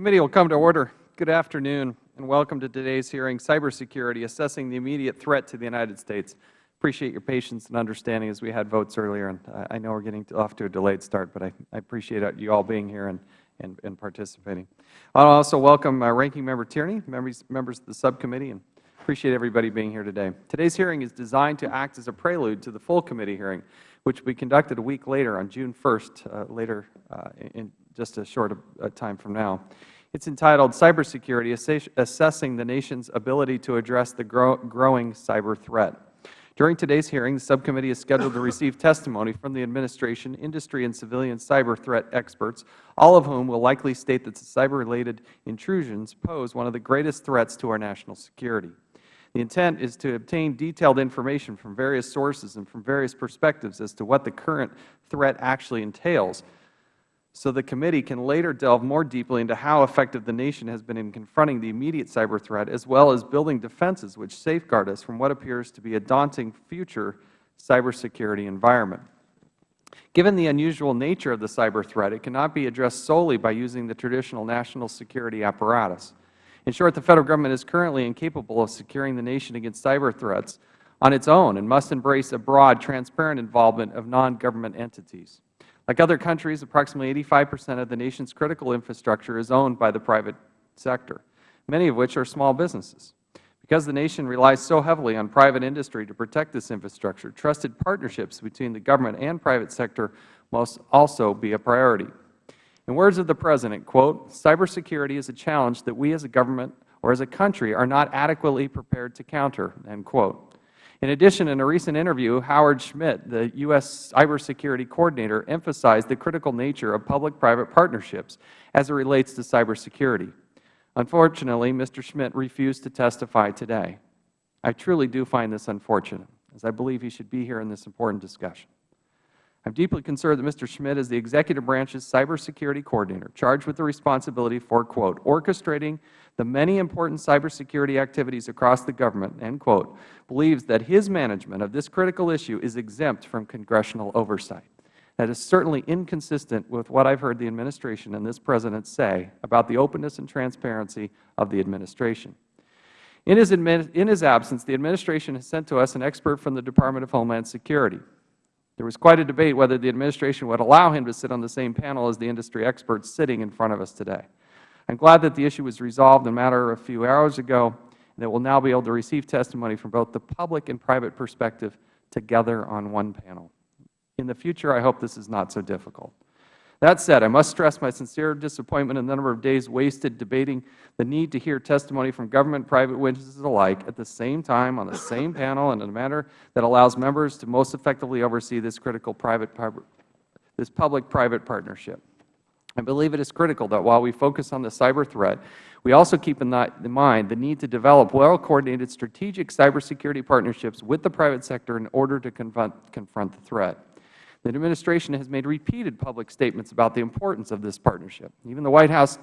committee will come to order. good afternoon and welcome to today's hearing cybersecurity assessing the immediate threat to the united states. i appreciate your patience and understanding as we had votes earlier and i know we are getting off to a delayed start but i appreciate you all being here and and participating. i also welcome uh, ranking member tierney members members of the subcommittee and appreciate everybody being here today. today's hearing is designed to act as a prelude to the full committee hearing which will be conducted a week later on june one uh, later uh, in just a short time from now. It is entitled cybersecurity assessing the nation's ability to address the growing cyber threat. during today's hearing the subcommittee is scheduled to receive testimony from the administration industry and civilian cyber threat experts all of whom will likely state that cyber related intrusions pose one of the greatest threats to our national security. the intent is to obtain detailed information from various sources and from various perspectives as to what the current threat actually entails so the committee can later delve more deeply into how effective the nation has been in confronting the immediate cyber threat as well as building defenses which safeguard us from what appears to be a daunting future cybersecurity environment. given the unusual nature of the cyber threat it cannot be addressed solely by using the traditional national security apparatus. in short the federal government is currently incapable of securing the nation against cyber threats on its own and must embrace a broad transparent involvement of non government entities like other countries approximately eighty five percent of the nation's critical infrastructure is owned by the private sector many of which are small businesses. because the nation relies so heavily on private industry to protect this infrastructure trusted partnerships between the government and private sector must also be a priority. in words of the president quote cybersecurity is a challenge that we as a government or as a country are not adequately prepared to counter end quote. In addition, in a recent interview, Howard Schmidt, the U. S. cybersecurity coordinator, emphasized the critical nature of public-private partnerships as it relates to cybersecurity. Unfortunately, Mr. Schmidt refused to testify today. I truly do find this unfortunate, as I believe he should be here in this important discussion. I am deeply concerned that Mr. Schmidt is the Executive Branch's cybersecurity coordinator, charged with the responsibility for, quote, orchestrating the many important cybersecurity activities across the government, end quote, believes that his management of this critical issue is exempt from congressional oversight. That is certainly inconsistent with what I have heard the Administration and this President say about the openness and transparency of the Administration. In his, in his absence, the Administration has sent to us an expert from the Department of Homeland Security. There was quite a debate whether the Administration would allow him to sit on the same panel as the industry experts sitting in front of us today. I am glad that the issue was resolved in a matter of a few hours ago and that we will now be able to receive testimony from both the public and private perspective together on one panel. In the future, I hope this is not so difficult. That said, I must stress my sincere disappointment in the number of days wasted debating the need to hear testimony from government and private witnesses alike at the same time on the same panel and in a manner that allows members to most effectively oversee this critical private this public-private partnership. I believe it is critical that while we focus on the cyber threat, we also keep in mind the need to develop well-coordinated strategic cybersecurity partnerships with the private sector in order to confront the threat. The Administration has made repeated public statements about the importance of this partnership. Even the White House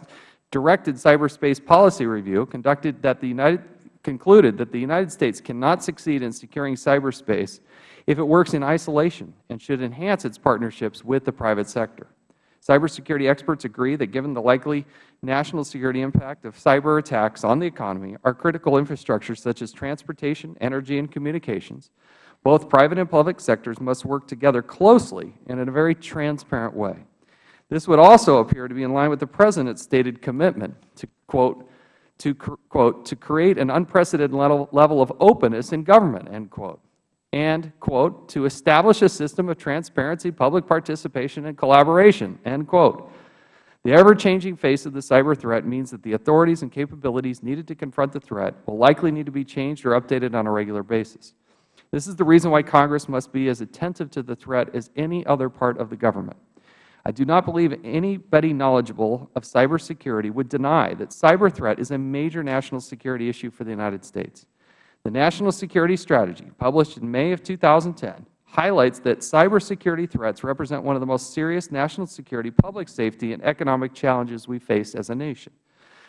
directed cyberspace policy review conducted that the United, concluded that the United States cannot succeed in securing cyberspace if it works in isolation and should enhance its partnerships with the private sector. Cybersecurity experts agree that given the likely national security impact of cyber attacks on the economy, our critical infrastructures such as transportation, energy, and communications both private and public sectors must work together closely and in a very transparent way. This would also appear to be in line with the President's stated commitment to, quote, to, quote, to create an unprecedented level, level of openness in government, end quote, and, quote, to establish a system of transparency, public participation, and collaboration, end quote. The ever-changing face of the cyber threat means that the authorities and capabilities needed to confront the threat will likely need to be changed or updated on a regular basis. This is the reason why Congress must be as attentive to the threat as any other part of the government. I do not believe anybody knowledgeable of cybersecurity would deny that cyber threat is a major national security issue for the United States. The National Security Strategy, published in May of 2010, highlights that cybersecurity threats represent one of the most serious national security, public safety, and economic challenges we face as a nation.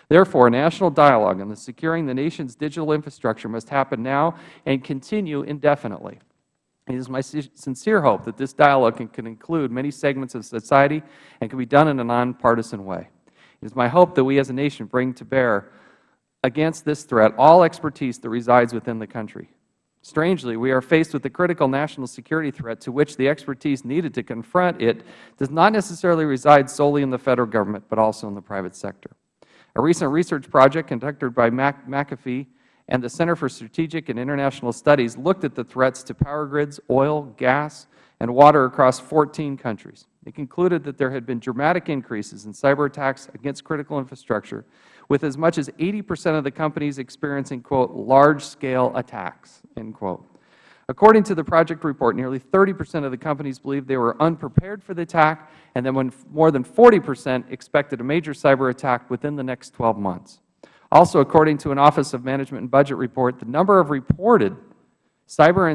Therefore, a national dialogue on the securing the nation's digital infrastructure must happen now and continue indefinitely. It is my sincere hope that this dialogue can, can include many segments of society and can be done in a nonpartisan way. It is my hope that we as a nation bring to bear against this threat all expertise that resides within the country. Strangely, we are faced with a critical national security threat to which the expertise needed to confront it does not necessarily reside solely in the Federal Government, but also in the private sector. A recent research project conducted by McAfee and the Center for Strategic and International Studies looked at the threats to power grids, oil, gas, and water across 14 countries. It concluded that there had been dramatic increases in cyber attacks against critical infrastructure, with as much as 80 percent of the companies experiencing, quote, large-scale attacks, end quote. According to the project report, nearly 30 percent of the companies believed they were unprepared for the attack, and then more than 40 percent expected a major cyber attack within the next 12 months. Also, according to an Office of Management and Budget report, the number of reported cyber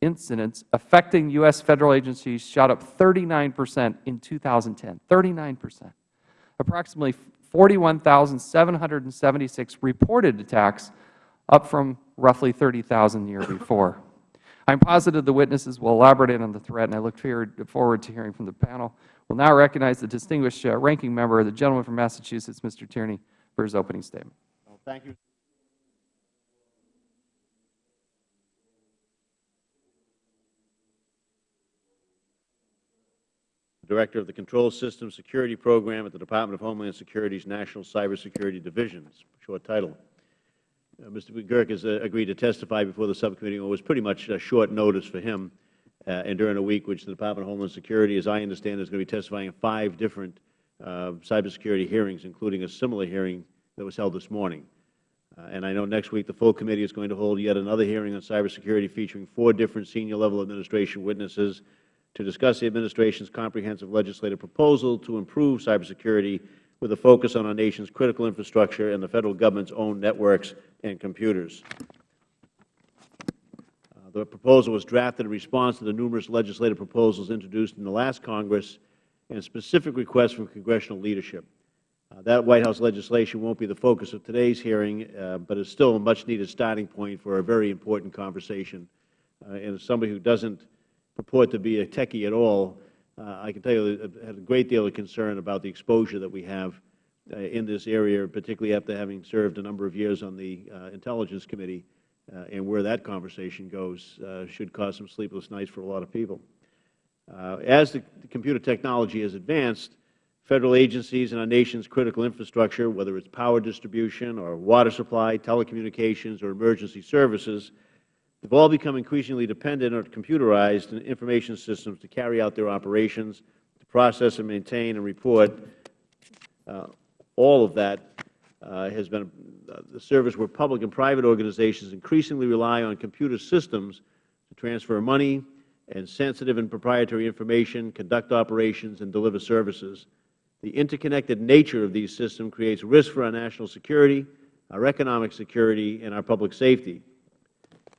incidents affecting U.S. Federal agencies shot up 39 percent in 2010, 39 percent. Approximately 41,776 reported attacks, up from roughly 30,000 the year before. I am positive the witnesses will elaborate on the threat, and I look forward to hearing from the panel. We will now recognize the distinguished uh, ranking member, the gentleman from Massachusetts, Mr. Tierney, for his opening statement. Thank you. Director of the Control Systems Security Program at the Department of Homeland Security's National Cybersecurity Division, short title. Uh, Mr. McGurk has uh, agreed to testify before the subcommittee. It was pretty much a short notice for him, uh, and during a week which the Department of Homeland Security, as I understand, is going to be testifying in five different uh, cybersecurity hearings, including a similar hearing that was held this morning. Uh, and I know next week the full committee is going to hold yet another hearing on cybersecurity featuring four different senior level administration witnesses to discuss the administration's comprehensive legislative proposal to improve cybersecurity with a focus on our nation's critical infrastructure and the Federal Government's own networks and computers. Uh, the proposal was drafted in response to the numerous legislative proposals introduced in the last Congress and specific requests from congressional leadership. Uh, that White House legislation won't be the focus of today's hearing, uh, but is still a much-needed starting point for a very important conversation. Uh, and as somebody who doesn't purport to be a techie at all, I can tell you I had a great deal of concern about the exposure that we have uh, in this area, particularly after having served a number of years on the uh, Intelligence Committee, uh, and where that conversation goes uh, should cause some sleepless nights for a lot of people. Uh, as the computer technology has advanced, Federal agencies and our nation's critical infrastructure, whether it is power distribution or water supply, telecommunications, or emergency services, have all become increasingly dependent on computerized information systems to carry out their operations, to process and maintain and report. Uh, all of that uh, has been uh, the service where public and private organizations increasingly rely on computer systems to transfer money and sensitive and proprietary information, conduct operations, and deliver services. The interconnected nature of these systems creates risk for our national security, our economic security, and our public safety.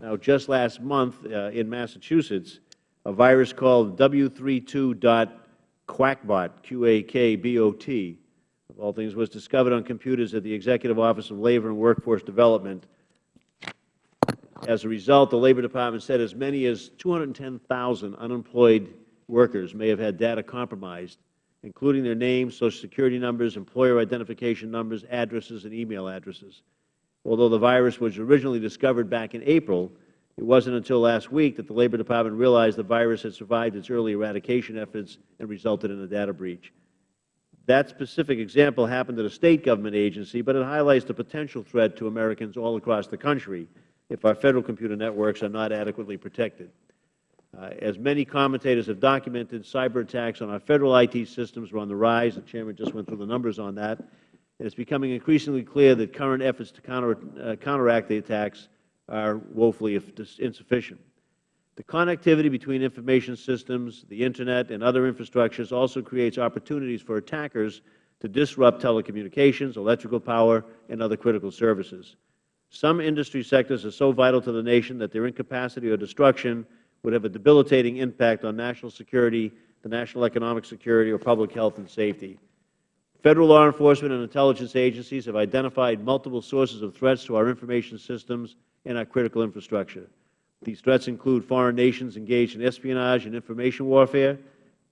Now, just last month uh, in Massachusetts, a virus called W32.Qakbot, Q-A-K-B-O-T, of all things, was discovered on computers at the Executive Office of Labor and Workforce Development. As a result, the Labor Department said as many as 210,000 unemployed workers may have had data compromised, including their names, Social Security numbers, employer identification numbers, addresses, and email addresses. Although the virus was originally discovered back in April, it wasn't until last week that the Labor Department realized the virus had survived its early eradication efforts and resulted in a data breach. That specific example happened at a State government agency, but it highlights the potential threat to Americans all across the country if our Federal computer networks are not adequately protected. Uh, as many commentators have documented, cyber attacks on our Federal IT systems are on the rise. The Chairman just went through the numbers on that it is becoming increasingly clear that current efforts to counter, uh, counteract the attacks are woefully insufficient. The connectivity between information systems, the Internet, and other infrastructures also creates opportunities for attackers to disrupt telecommunications, electrical power, and other critical services. Some industry sectors are so vital to the nation that their incapacity or destruction would have a debilitating impact on national security, the national economic security, or public health and safety. Federal law enforcement and intelligence agencies have identified multiple sources of threats to our information systems and our critical infrastructure. These threats include foreign nations engaged in espionage and information warfare,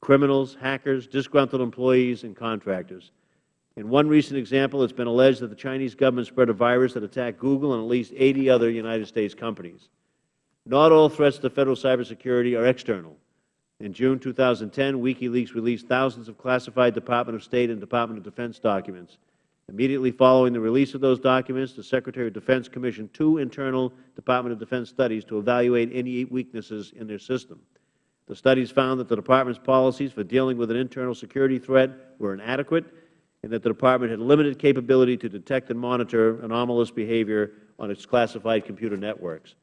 criminals, hackers, disgruntled employees, and contractors. In one recent example, it has been alleged that the Chinese government spread a virus that attacked Google and at least 80 other United States companies. Not all threats to Federal cybersecurity are external. In June 2010, WikiLeaks released thousands of classified Department of State and Department of Defense documents. Immediately following the release of those documents, the Secretary of Defense commissioned two internal Department of Defense studies to evaluate any weaknesses in their system. The studies found that the Department's policies for dealing with an internal security threat were inadequate and that the Department had limited capability to detect and monitor anomalous behavior on its classified computer networks.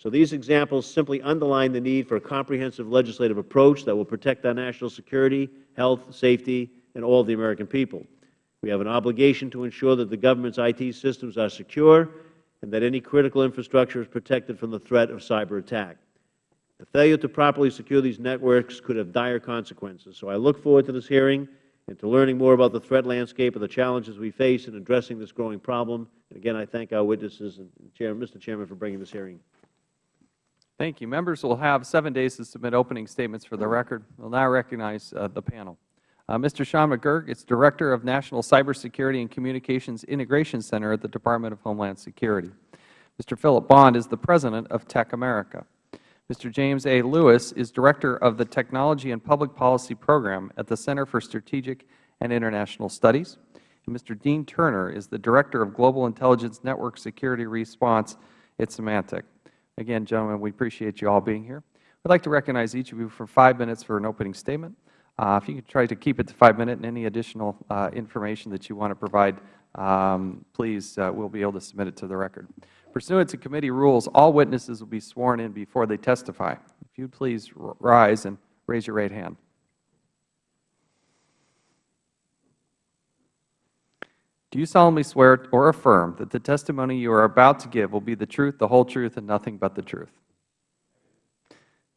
So these examples simply underline the need for a comprehensive legislative approach that will protect our national security, health, safety, and all of the American people. We have an obligation to ensure that the government's IT systems are secure and that any critical infrastructure is protected from the threat of cyber attack. The failure to properly secure these networks could have dire consequences. So I look forward to this hearing and to learning more about the threat landscape and the challenges we face in addressing this growing problem. And again, I thank our witnesses and Mr. Chairman for bringing this hearing Thank you. Members will have seven days to submit opening statements for the record. We will now recognize uh, the panel. Uh, Mr. Sean McGurk is Director of National Cybersecurity and Communications Integration Center at the Department of Homeland Security. Mr. Philip Bond is the President of TechAmerica. Mr. James A. Lewis is Director of the Technology and Public Policy Program at the Center for Strategic and International Studies. And Mr. Dean Turner is the Director of Global Intelligence Network Security Response at Symantec. Again, gentlemen, we appreciate you all being here. I would like to recognize each of you for five minutes for an opening statement. Uh, if you could try to keep it to five minutes and any additional uh, information that you want to provide, um, please, uh, we will be able to submit it to the record. Pursuant to committee rules, all witnesses will be sworn in before they testify. If you would please rise and raise your right hand. Do you solemnly swear or affirm that the testimony you are about to give will be the truth, the whole truth, and nothing but the truth?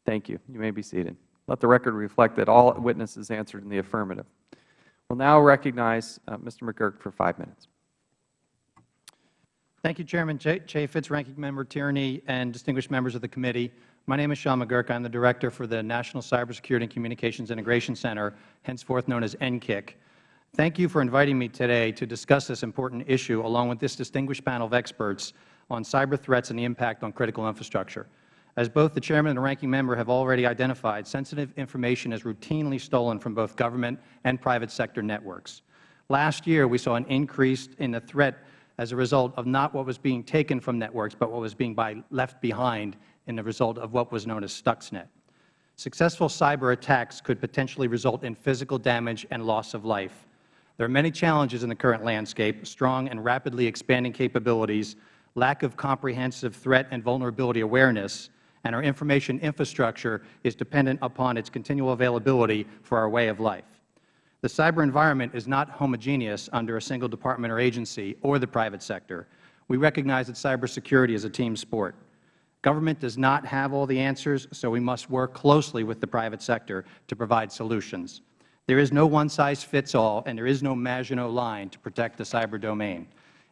Thank you. You may be seated. Let the record reflect that all witnesses answered in the affirmative. We will now recognize uh, Mr. McGurk for five minutes. Thank you, Chairman Chaffetz, Ranking Member Tierney, and distinguished members of the committee. My name is Sean McGurk. I am the Director for the National Cybersecurity and Communications Integration Center, henceforth known as NCCIC. Thank you for inviting me today to discuss this important issue along with this distinguished panel of experts on cyber threats and the impact on critical infrastructure. As both the Chairman and the Ranking Member have already identified, sensitive information is routinely stolen from both government and private sector networks. Last year, we saw an increase in the threat as a result of not what was being taken from networks, but what was being by left behind in the result of what was known as Stuxnet. Successful cyber attacks could potentially result in physical damage and loss of life. There are many challenges in the current landscape, strong and rapidly expanding capabilities, lack of comprehensive threat and vulnerability awareness, and our information infrastructure is dependent upon its continual availability for our way of life. The cyber environment is not homogeneous under a single department or agency or the private sector. We recognize that cybersecurity is a team sport. Government does not have all the answers, so we must work closely with the private sector to provide solutions. There is no one-size-fits-all, and there is no Maginot Line to protect the cyber domain.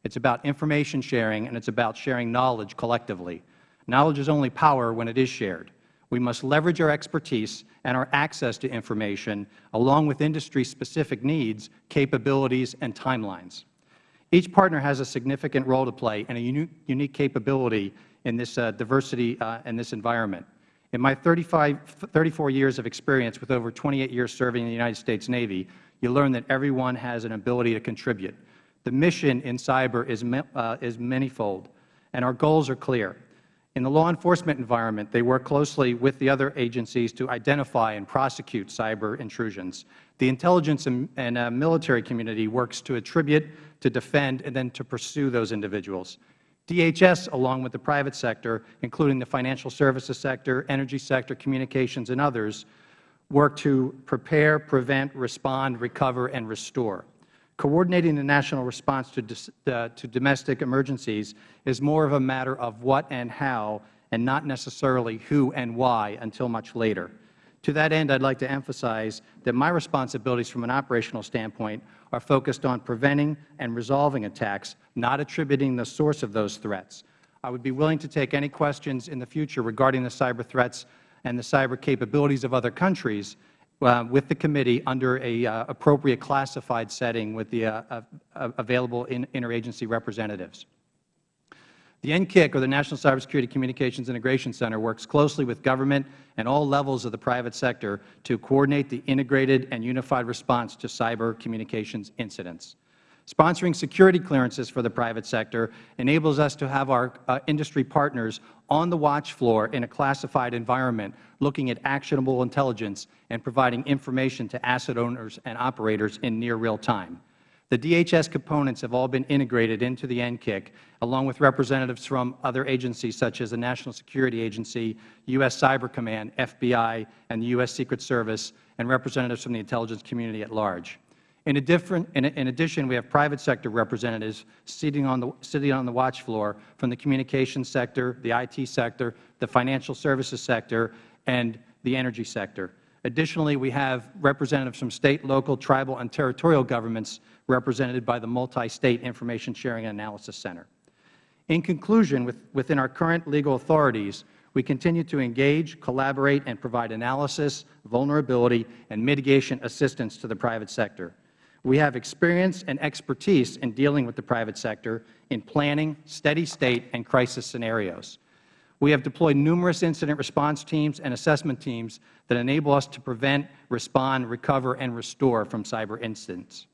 It is about information sharing, and it is about sharing knowledge collectively. Knowledge is only power when it is shared. We must leverage our expertise and our access to information, along with industry-specific needs, capabilities, and timelines. Each partner has a significant role to play and a unique capability in this uh, diversity uh, in this environment. In my 35, 34 years of experience with over 28 years serving in the United States Navy, you learn that everyone has an ability to contribute. The mission in cyber is, uh, is manyfold, and our goals are clear. In the law enforcement environment, they work closely with the other agencies to identify and prosecute cyber intrusions. The intelligence and, and uh, military community works to attribute, to defend, and then to pursue those individuals. DHS, along with the private sector, including the financial services sector, energy sector, communications, and others, work to prepare, prevent, respond, recover, and restore. Coordinating the national response to, uh, to domestic emergencies is more of a matter of what and how and not necessarily who and why until much later. To that end, I would like to emphasize that my responsibilities from an operational standpoint are focused on preventing and resolving attacks, not attributing the source of those threats. I would be willing to take any questions in the future regarding the cyber threats and the cyber capabilities of other countries uh, with the committee under a uh, appropriate classified setting with the uh, available in, interagency representatives. The NCCIC, or the National Cybersecurity Communications Integration Center, works closely with government and all levels of the private sector to coordinate the integrated and unified response to cyber communications incidents. Sponsoring security clearances for the private sector enables us to have our uh, industry partners on the watch floor in a classified environment looking at actionable intelligence and providing information to asset owners and operators in near real time. The DHS components have all been integrated into the NCCIC, along with representatives from other agencies such as the National Security Agency, U.S. Cyber Command, FBI, and the U.S. Secret Service, and representatives from the intelligence community at large. In, in, addition, we have private sector representatives sitting on, the, sitting on the watch floor from the communications sector, the IT sector, the financial services sector, and the energy sector. Additionally, we have representatives from State, local, tribal, and territorial governments represented by the Multi-State Information Sharing and Analysis Center. In conclusion, with, within our current legal authorities, we continue to engage, collaborate, and provide analysis, vulnerability, and mitigation assistance to the private sector. We have experience and expertise in dealing with the private sector in planning, steady state, and crisis scenarios. We have deployed numerous incident response teams and assessment teams that enable us to prevent, respond, recover, and restore from cyber incidents.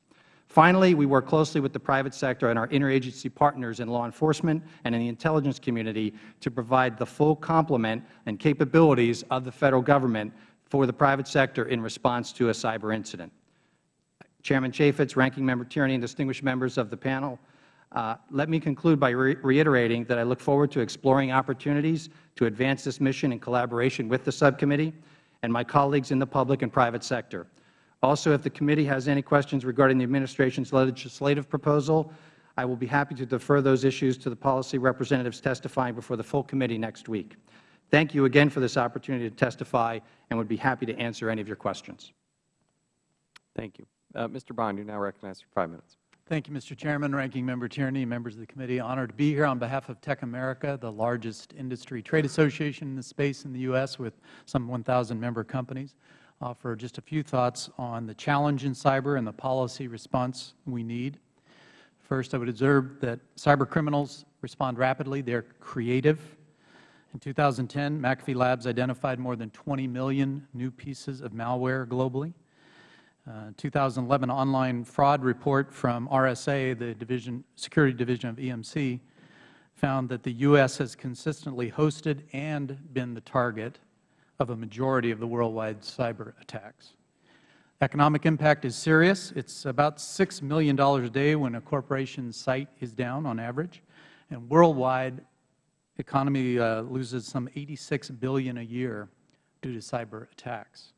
Finally, we work closely with the private sector and our interagency partners in law enforcement and in the intelligence community to provide the full complement and capabilities of the Federal Government for the private sector in response to a cyber incident. Chairman Chaffetz, Ranking Member Tierney, and distinguished members of the panel, uh, let me conclude by re reiterating that I look forward to exploring opportunities to advance this mission in collaboration with the subcommittee and my colleagues in the public and private sector. Also, if the committee has any questions regarding the Administration's legislative proposal, I will be happy to defer those issues to the policy representatives testifying before the full committee next week. Thank you again for this opportunity to testify and would be happy to answer any of your questions. Thank you. Uh, Mr. Bond, you are now recognized for five minutes. Thank you, Mr. Chairman, Ranking Member Tierney, members of the committee. Honored to be here on behalf of TechAmerica, the largest industry trade association in the space in the U.S. with some 1,000 member companies. Offer just a few thoughts on the challenge in cyber and the policy response we need. First, I would observe that cyber criminals respond rapidly. They are creative. In 2010, McAfee Labs identified more than 20 million new pieces of malware globally. Uh, 2011 online fraud report from RSA, the division, security division of EMC, found that the U.S. has consistently hosted and been the target of a majority of the worldwide cyber attacks. Economic impact is serious. It's about $6 million a day when a corporation's site is down on average. And worldwide, economy uh, loses some 86 billion a year due to cyber attacks.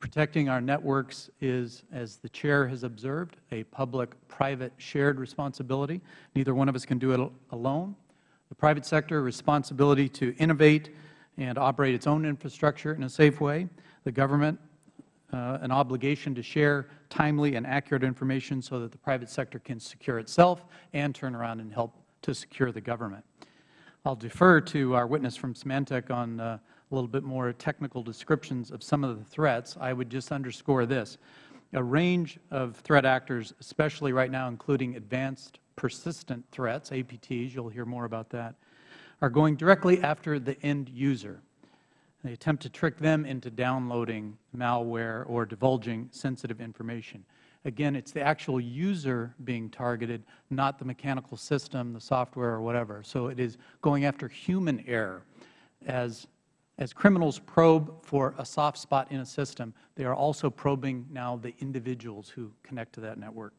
Protecting our networks is, as the Chair has observed, a public-private shared responsibility. Neither one of us can do it alone. The private sector responsibility to innovate and operate its own infrastructure in a safe way. The government uh, an obligation to share timely and accurate information so that the private sector can secure itself and turn around and help to secure the government. I will defer to our witness from Symantec on uh, a little bit more technical descriptions of some of the threats, I would just underscore this. A range of threat actors, especially right now including advanced persistent threats, APTs, you will hear more about that, are going directly after the end user. They attempt to trick them into downloading malware or divulging sensitive information. Again, it is the actual user being targeted, not the mechanical system, the software, or whatever. So it is going after human error as as criminals probe for a soft spot in a system, they are also probing now the individuals who connect to that network.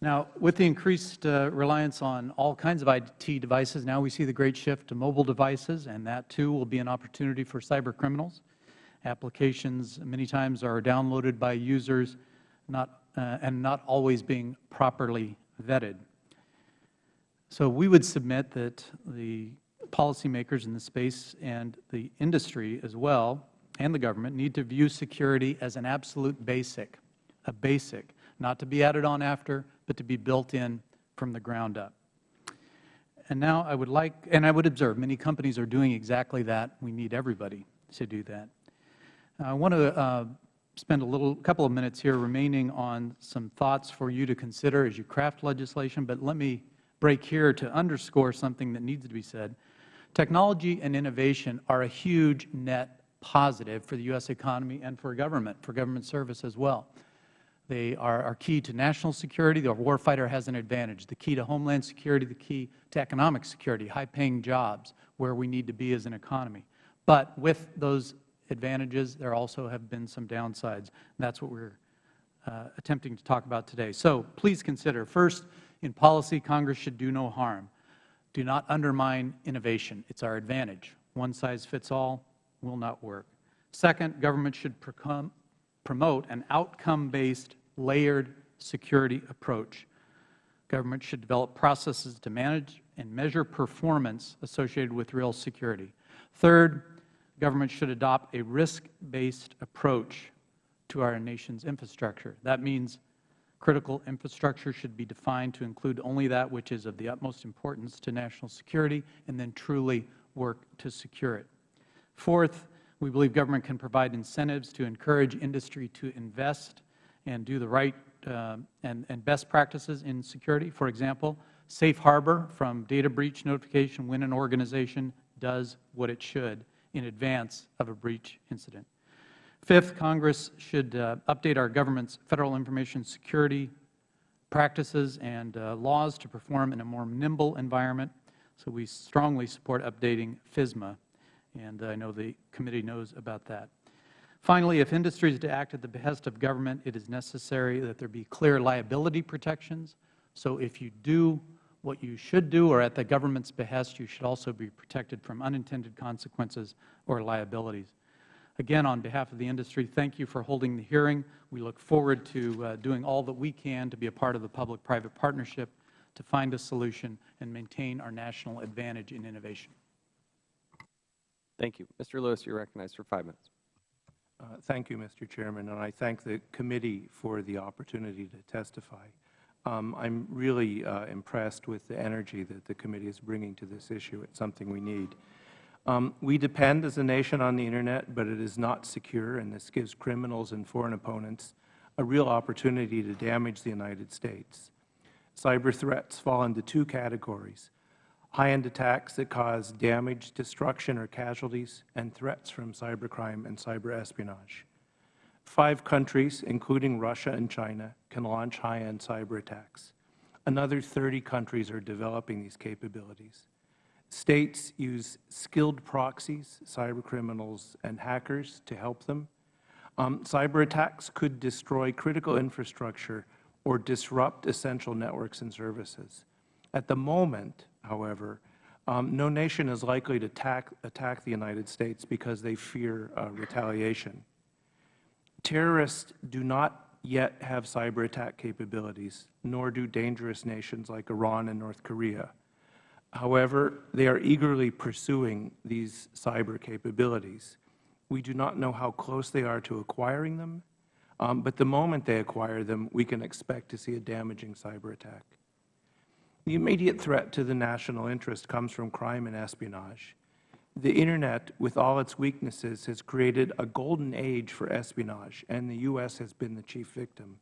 Now, with the increased uh, reliance on all kinds of IT devices, now we see the great shift to mobile devices, and that too will be an opportunity for cyber criminals. Applications many times are downloaded by users not, uh, and not always being properly vetted. So we would submit that the policymakers in the space and the industry as well, and the government, need to view security as an absolute basic, a basic, not to be added on after, but to be built in from the ground up. And now I would like, and I would observe, many companies are doing exactly that. We need everybody to do that. I want to uh, spend a little, couple of minutes here remaining on some thoughts for you to consider as you craft legislation, but let me break here to underscore something that needs to be said. Technology and innovation are a huge net positive for the U.S. economy and for government, for government service as well. They are, are key to national security. The warfighter has an advantage. The key to homeland security, the key to economic security, high-paying jobs, where we need to be as an economy. But with those advantages, there also have been some downsides. That's what we're uh, attempting to talk about today. So please consider, first, in policy, Congress should do no harm. Do not undermine innovation. It's our advantage. One size fits all will not work. Second, government should promote an outcome-based, layered security approach. Government should develop processes to manage and measure performance associated with real security. Third, government should adopt a risk-based approach to our nation's infrastructure. That means critical infrastructure should be defined to include only that which is of the utmost importance to national security and then truly work to secure it. Fourth, we believe government can provide incentives to encourage industry to invest and do the right uh, and, and best practices in security. For example, safe harbor from data breach notification when an organization does what it should in advance of a breach incident. Fifth, Congress should uh, update our government's Federal Information Security practices and uh, laws to perform in a more nimble environment. So we strongly support updating FISMA, and I know the committee knows about that. Finally, if industry is to act at the behest of government, it is necessary that there be clear liability protections. So if you do what you should do or at the government's behest, you should also be protected from unintended consequences or liabilities. Again, on behalf of the industry, thank you for holding the hearing. We look forward to uh, doing all that we can to be a part of the public-private partnership to find a solution and maintain our national advantage in innovation. Thank you. Mr. Lewis, you are recognized for five minutes. Uh, thank you, Mr. Chairman, and I thank the committee for the opportunity to testify. Um, I'm really uh, impressed with the energy that the committee is bringing to this issue. It's something we need. Um, we depend as a nation on the Internet, but it is not secure, and this gives criminals and foreign opponents a real opportunity to damage the United States. Cyber threats fall into two categories, high-end attacks that cause damage, destruction, or casualties, and threats from cybercrime and cyber espionage. Five countries, including Russia and China, can launch high-end cyber attacks. Another 30 countries are developing these capabilities. States use skilled proxies, cyber criminals and hackers to help them. Um, cyber attacks could destroy critical infrastructure or disrupt essential networks and services. At the moment, however, um, no nation is likely to attack, attack, the United States because they fear uh, retaliation. Terrorists do not yet have cyber attack capabilities, nor do dangerous nations like Iran and North Korea. However, they are eagerly pursuing these cyber capabilities. We do not know how close they are to acquiring them, um, but the moment they acquire them, we can expect to see a damaging cyber attack. The immediate threat to the national interest comes from crime and espionage. The Internet, with all its weaknesses, has created a golden age for espionage, and the U.S. has been the chief victim.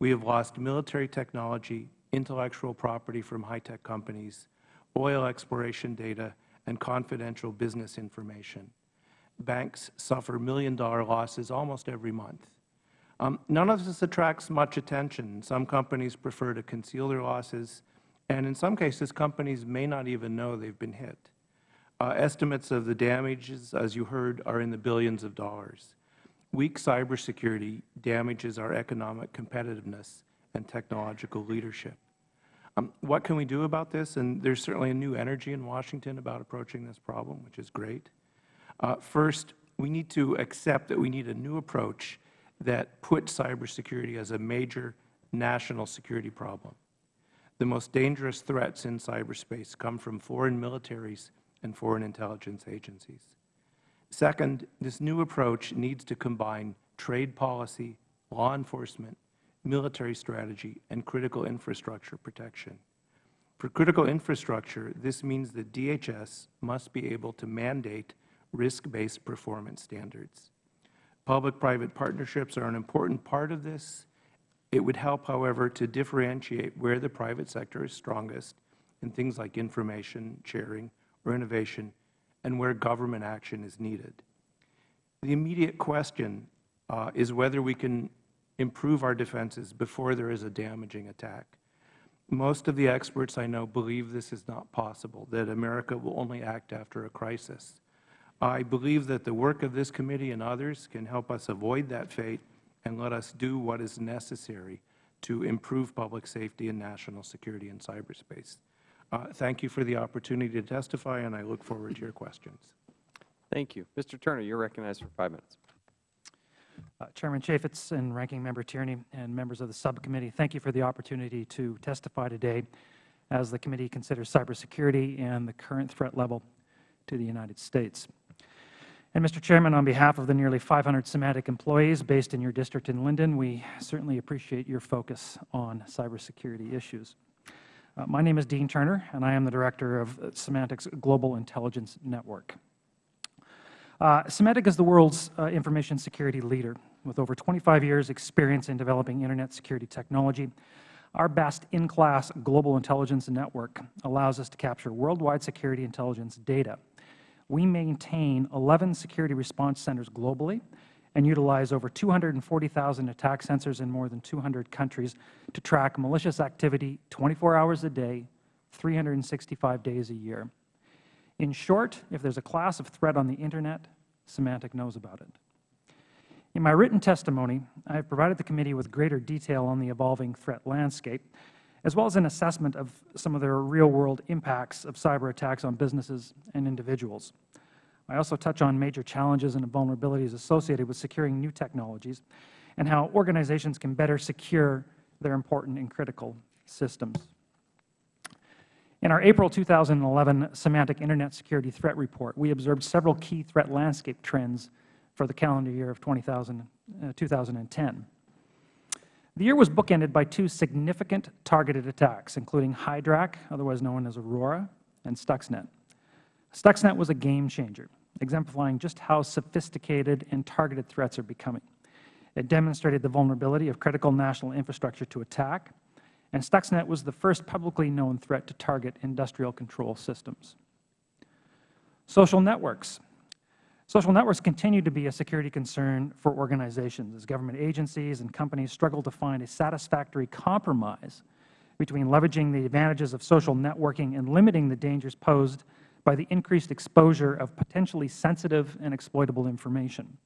We have lost military technology, intellectual property from high-tech companies, oil exploration data, and confidential business information. Banks suffer million-dollar losses almost every month. Um, none of this attracts much attention. Some companies prefer to conceal their losses, and in some cases, companies may not even know they have been hit. Uh, estimates of the damages, as you heard, are in the billions of dollars. Weak cybersecurity damages our economic competitiveness and technological leadership. Um, what can we do about this? And there is certainly a new energy in Washington about approaching this problem, which is great. Uh, first, we need to accept that we need a new approach that puts cybersecurity as a major national security problem. The most dangerous threats in cyberspace come from foreign militaries and foreign intelligence agencies. Second, this new approach needs to combine trade policy, law enforcement, military strategy, and critical infrastructure protection. For critical infrastructure, this means that DHS must be able to mandate risk-based performance standards. Public-private partnerships are an important part of this. It would help, however, to differentiate where the private sector is strongest in things like information sharing or innovation and where government action is needed. The immediate question uh, is whether we can improve our defenses before there is a damaging attack. Most of the experts I know believe this is not possible, that America will only act after a crisis. I believe that the work of this committee and others can help us avoid that fate and let us do what is necessary to improve public safety and national security in cyberspace. Uh, thank you for the opportunity to testify, and I look forward to your questions. Thank you. Mr. Turner, you are recognized for five minutes. Uh, Chairman Chaffetz and Ranking Member Tierney and members of the subcommittee, thank you for the opportunity to testify today as the committee considers cybersecurity and the current threat level to the United States. And Mr. Chairman, on behalf of the nearly 500 Symantec employees based in your district in Lindon, we certainly appreciate your focus on cybersecurity issues. Uh, my name is Dean Turner, and I am the Director of Symantec's Global Intelligence Network. Uh, is the world's uh, information security leader. With over 25 years' experience in developing Internet security technology, our best-in-class global intelligence network allows us to capture worldwide security intelligence data. We maintain 11 security response centers globally and utilize over 240,000 attack sensors in more than 200 countries to track malicious activity 24 hours a day, 365 days a year. In short, if there is a class of threat on the Internet, Symantec knows about it. In my written testimony, I have provided the committee with greater detail on the evolving threat landscape, as well as an assessment of some of the real-world impacts of cyber attacks on businesses and individuals. I also touch on major challenges and vulnerabilities associated with securing new technologies and how organizations can better secure their important and critical systems. In our April 2011 Symantec Internet Security Threat Report, we observed several key threat landscape trends for the calendar year of 20,000, uh, 2010. The year was bookended by two significant targeted attacks, including Hydraq, otherwise known as Aurora, and Stuxnet. Stuxnet was a game changer, exemplifying just how sophisticated and targeted threats are becoming. It demonstrated the vulnerability of critical national infrastructure to attack, and Stuxnet was the first publicly known threat to target industrial control systems. Social networks. Social networks continue to be a security concern for organizations as government agencies and companies struggle to find a satisfactory compromise between leveraging the advantages of social networking and limiting the dangers posed by the increased exposure of potentially sensitive and exploitable information.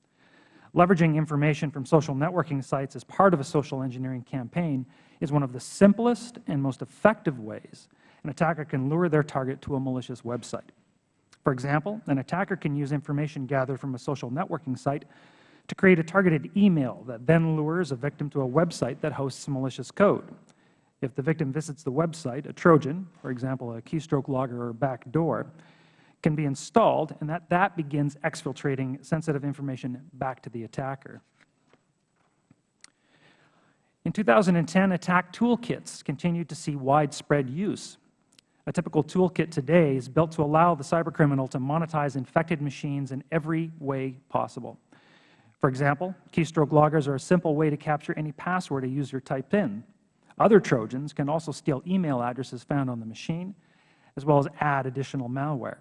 Leveraging information from social networking sites as part of a social engineering campaign is one of the simplest and most effective ways an attacker can lure their target to a malicious website. For example, an attacker can use information gathered from a social networking site to create a targeted email that then lures a victim to a website that hosts malicious code. If the victim visits the website, a Trojan, for example, a keystroke logger or backdoor, can be installed, and that, that begins exfiltrating sensitive information back to the attacker. In 2010, attack toolkits continued to see widespread use. A typical toolkit today is built to allow the cybercriminal to monetize infected machines in every way possible. For example, keystroke loggers are a simple way to capture any password a user typed in. Other Trojans can also steal email addresses found on the machine, as well as add additional malware.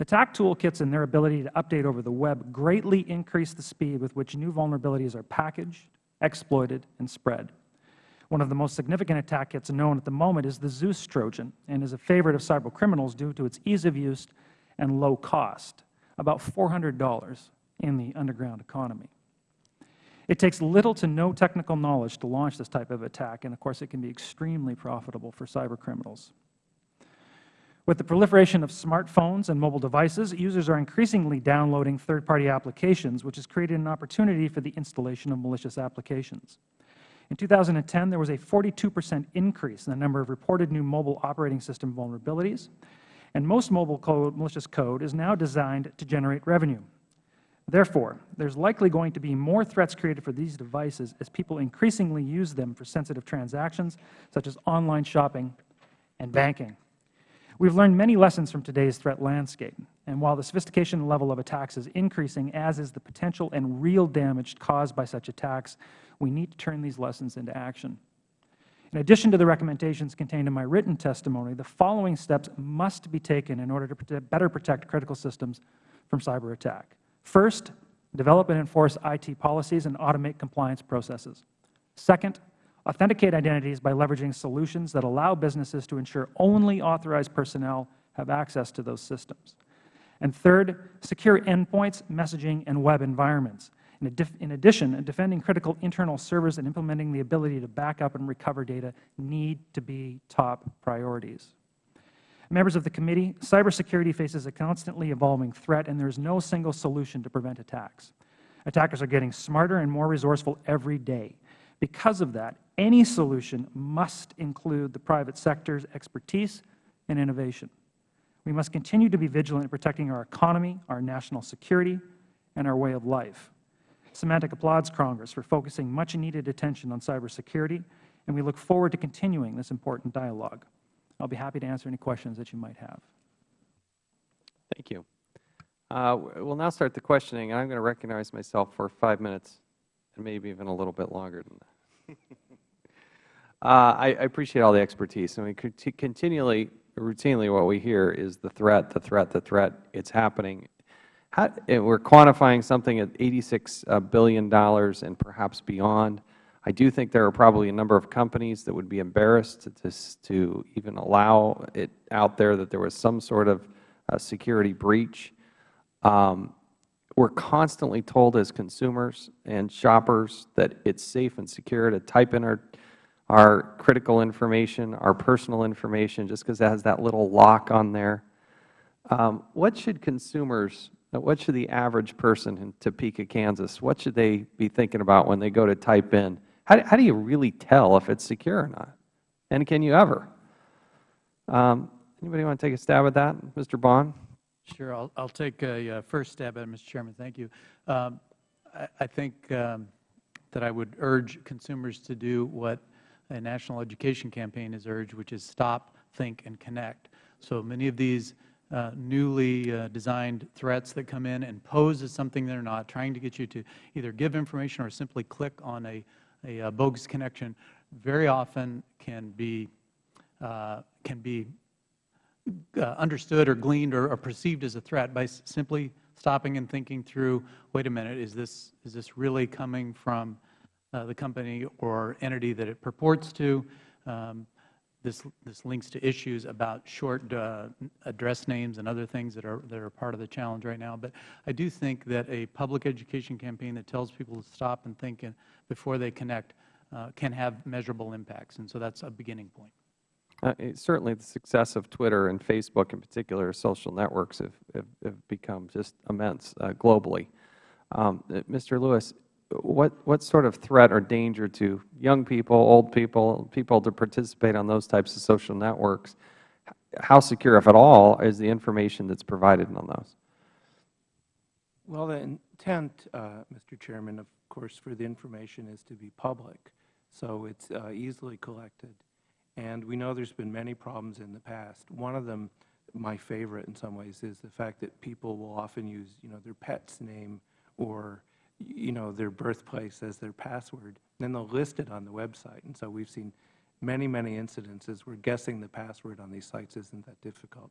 Attack toolkits and their ability to update over the web greatly increase the speed with which new vulnerabilities are packaged, exploited, and spread. One of the most significant attack kits known at the moment is the Zeus Trojan and is a favorite of cybercriminals due to its ease of use and low cost, about $400 in the underground economy. It takes little to no technical knowledge to launch this type of attack, and of course it can be extremely profitable for cybercriminals. With the proliferation of smartphones and mobile devices, users are increasingly downloading third-party applications, which has created an opportunity for the installation of malicious applications. In 2010, there was a 42 percent increase in the number of reported new mobile operating system vulnerabilities, and most mobile code, malicious code is now designed to generate revenue. Therefore, there is likely going to be more threats created for these devices as people increasingly use them for sensitive transactions, such as online shopping and banking. We've learned many lessons from today's threat landscape, and while the sophistication level of attacks is increasing, as is the potential and real damage caused by such attacks, we need to turn these lessons into action. In addition to the recommendations contained in my written testimony, the following steps must be taken in order to better protect critical systems from cyber attack. First, develop and enforce IT policies and automate compliance processes. Second, authenticate identities by leveraging solutions that allow businesses to ensure only authorized personnel have access to those systems. And third, secure endpoints, messaging, and web environments. In addition, defending critical internal servers and implementing the ability to back up and recover data need to be top priorities. Members of the committee, cybersecurity faces a constantly evolving threat, and there is no single solution to prevent attacks. Attackers are getting smarter and more resourceful every day. Because of that, any solution must include the private sector's expertise and innovation. We must continue to be vigilant in protecting our economy, our national security, and our way of life. Symantec applauds Congress for focusing much-needed attention on cybersecurity, and we look forward to continuing this important dialogue. I will be happy to answer any questions that you might have. Thank you. Uh, we'll now start the questioning, and I'm going to recognize myself for five minutes and maybe even a little bit longer than that. uh, I, I, appreciate all the expertise. I mean, continually, routinely, what we hear is the threat, the threat, the threat. It's happening. How, we're quantifying something at $86 uh, and perhaps beyond. I do think there are probably a number of companies that would be embarrassed to, to even allow it out there that there was some sort of uh, security breach. Um, we're constantly told as consumers and shoppers that it's safe and secure to type in our, our critical information, our personal information, just because it has that little lock on there. Um, what should consumers what should the average person in Topeka, Kansas, what should they be thinking about when they go to type in? How, how do you really tell if it's secure or not? And can you ever? Um, anybody want to take a stab at that? Mr. Bond? Sure. I'll, I'll take a uh, first stab at it, Mr. Chairman. Thank you. Um, I, I, think um, that I would urge consumers to do what a national education campaign has urged, which is stop, think, and connect. So many of these uh, newly uh, designed threats that come in and pose as something they are not, trying to get you to either give information or simply click on a, a, a bogus connection, very often can be, uh, can be uh, understood or gleaned or, or, perceived as a threat by simply stopping and thinking through, wait a minute, is this, is this really coming from uh, the company or entity that it purports to? Um, this, this links to issues about short uh, address names and other things that are, that are part of the challenge right now. But I do think that a public education campaign that tells people to stop and think before they connect uh, can have measurable impacts. And so that's a beginning point. Uh, certainly the success of Twitter and Facebook in particular, social networks have, have, have become just immense uh, globally. Um, uh, Mr. Lewis, what, what sort of threat or danger to young people, old people, people to participate on those types of social networks? How secure, if at all, is the information that is provided on those? Well, the intent, uh, Mr. Chairman, of course, for the information is to be public, so it's uh, easily collected. And we know there's been many problems in the past. One of them, my favorite in some ways, is the fact that people will often use, you know, their pet's name or you know, their birthplace as their password. Then they'll list it on the website. And so we've seen many, many incidences where guessing the password on these sites isn't that difficult.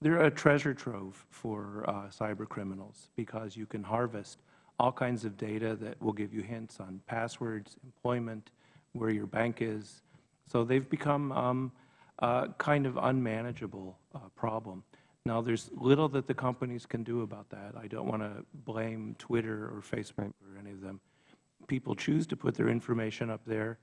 They're a treasure trove for uh, cyber criminals because you can harvest all kinds of data that will give you hints on passwords, employment, where your bank is. So they've become um, a kind of unmanageable uh, problem. Now, there's little that the companies can do about that. I don't want to blame Twitter or Facebook or any of them. People choose to put their information up there,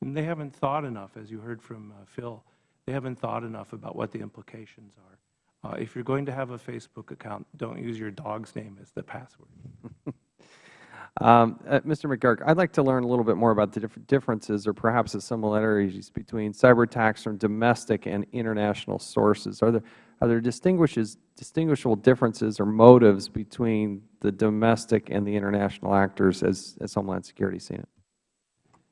and they haven't thought enough, as you heard from uh, Phil, they haven't thought enough about what the implications are. Uh, if you're going to have a Facebook account, don't use your dog's name as the password. Um, uh, Mr. McGurk, I'd like to learn a little bit more about the different differences or perhaps the similarities between cyber attacks from domestic and international sources. Are there, are there distinguishable differences or motives between the domestic and the international actors as, as Homeland Security seen it?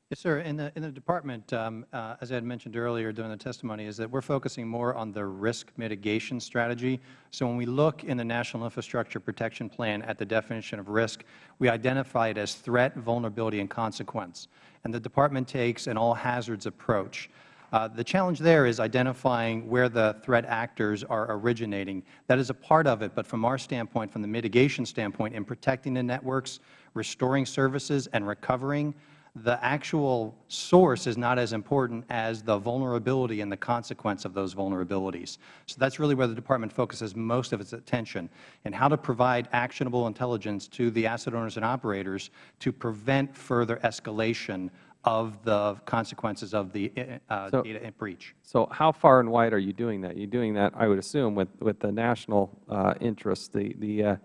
Yes, sir. In the, in the Department, um, uh, as I had mentioned earlier during the testimony, is that we are focusing more on the risk mitigation strategy. So when we look in the National Infrastructure Protection Plan at the definition of risk, we identify it as threat, vulnerability, and consequence. And the Department takes an all-hazards approach. Uh, the challenge there is identifying where the threat actors are originating. That is a part of it, but from our standpoint, from the mitigation standpoint, in protecting the networks, restoring services, and recovering, the actual source is not as important as the vulnerability and the consequence of those vulnerabilities. So that is really where the Department focuses most of its attention, and how to provide actionable intelligence to the asset owners and operators to prevent further escalation of the consequences of the uh, So- data breach. So how far and wide are you doing that? You're doing that, I would assume, with, with the national uh, interests, the, the, uh,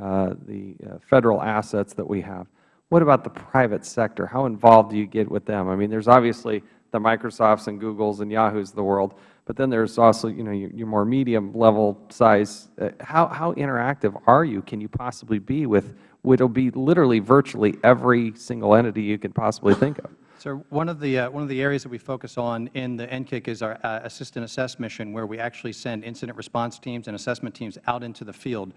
uh, the uh, Federal assets that we have. What about the private sector? How involved do you get with them? I mean, there's obviously the Microsofts and Googles and Yahoos of the world, but then there's also, you know, your, your more medium level size. Uh, how, how interactive are you, can you possibly be with, what will be literally virtually every single entity you can possibly think of? So one of the uh, one of the areas that we focus on in the NCIC is our uh, assist and assess mission, where we actually send incident response teams and assessment teams out into the field.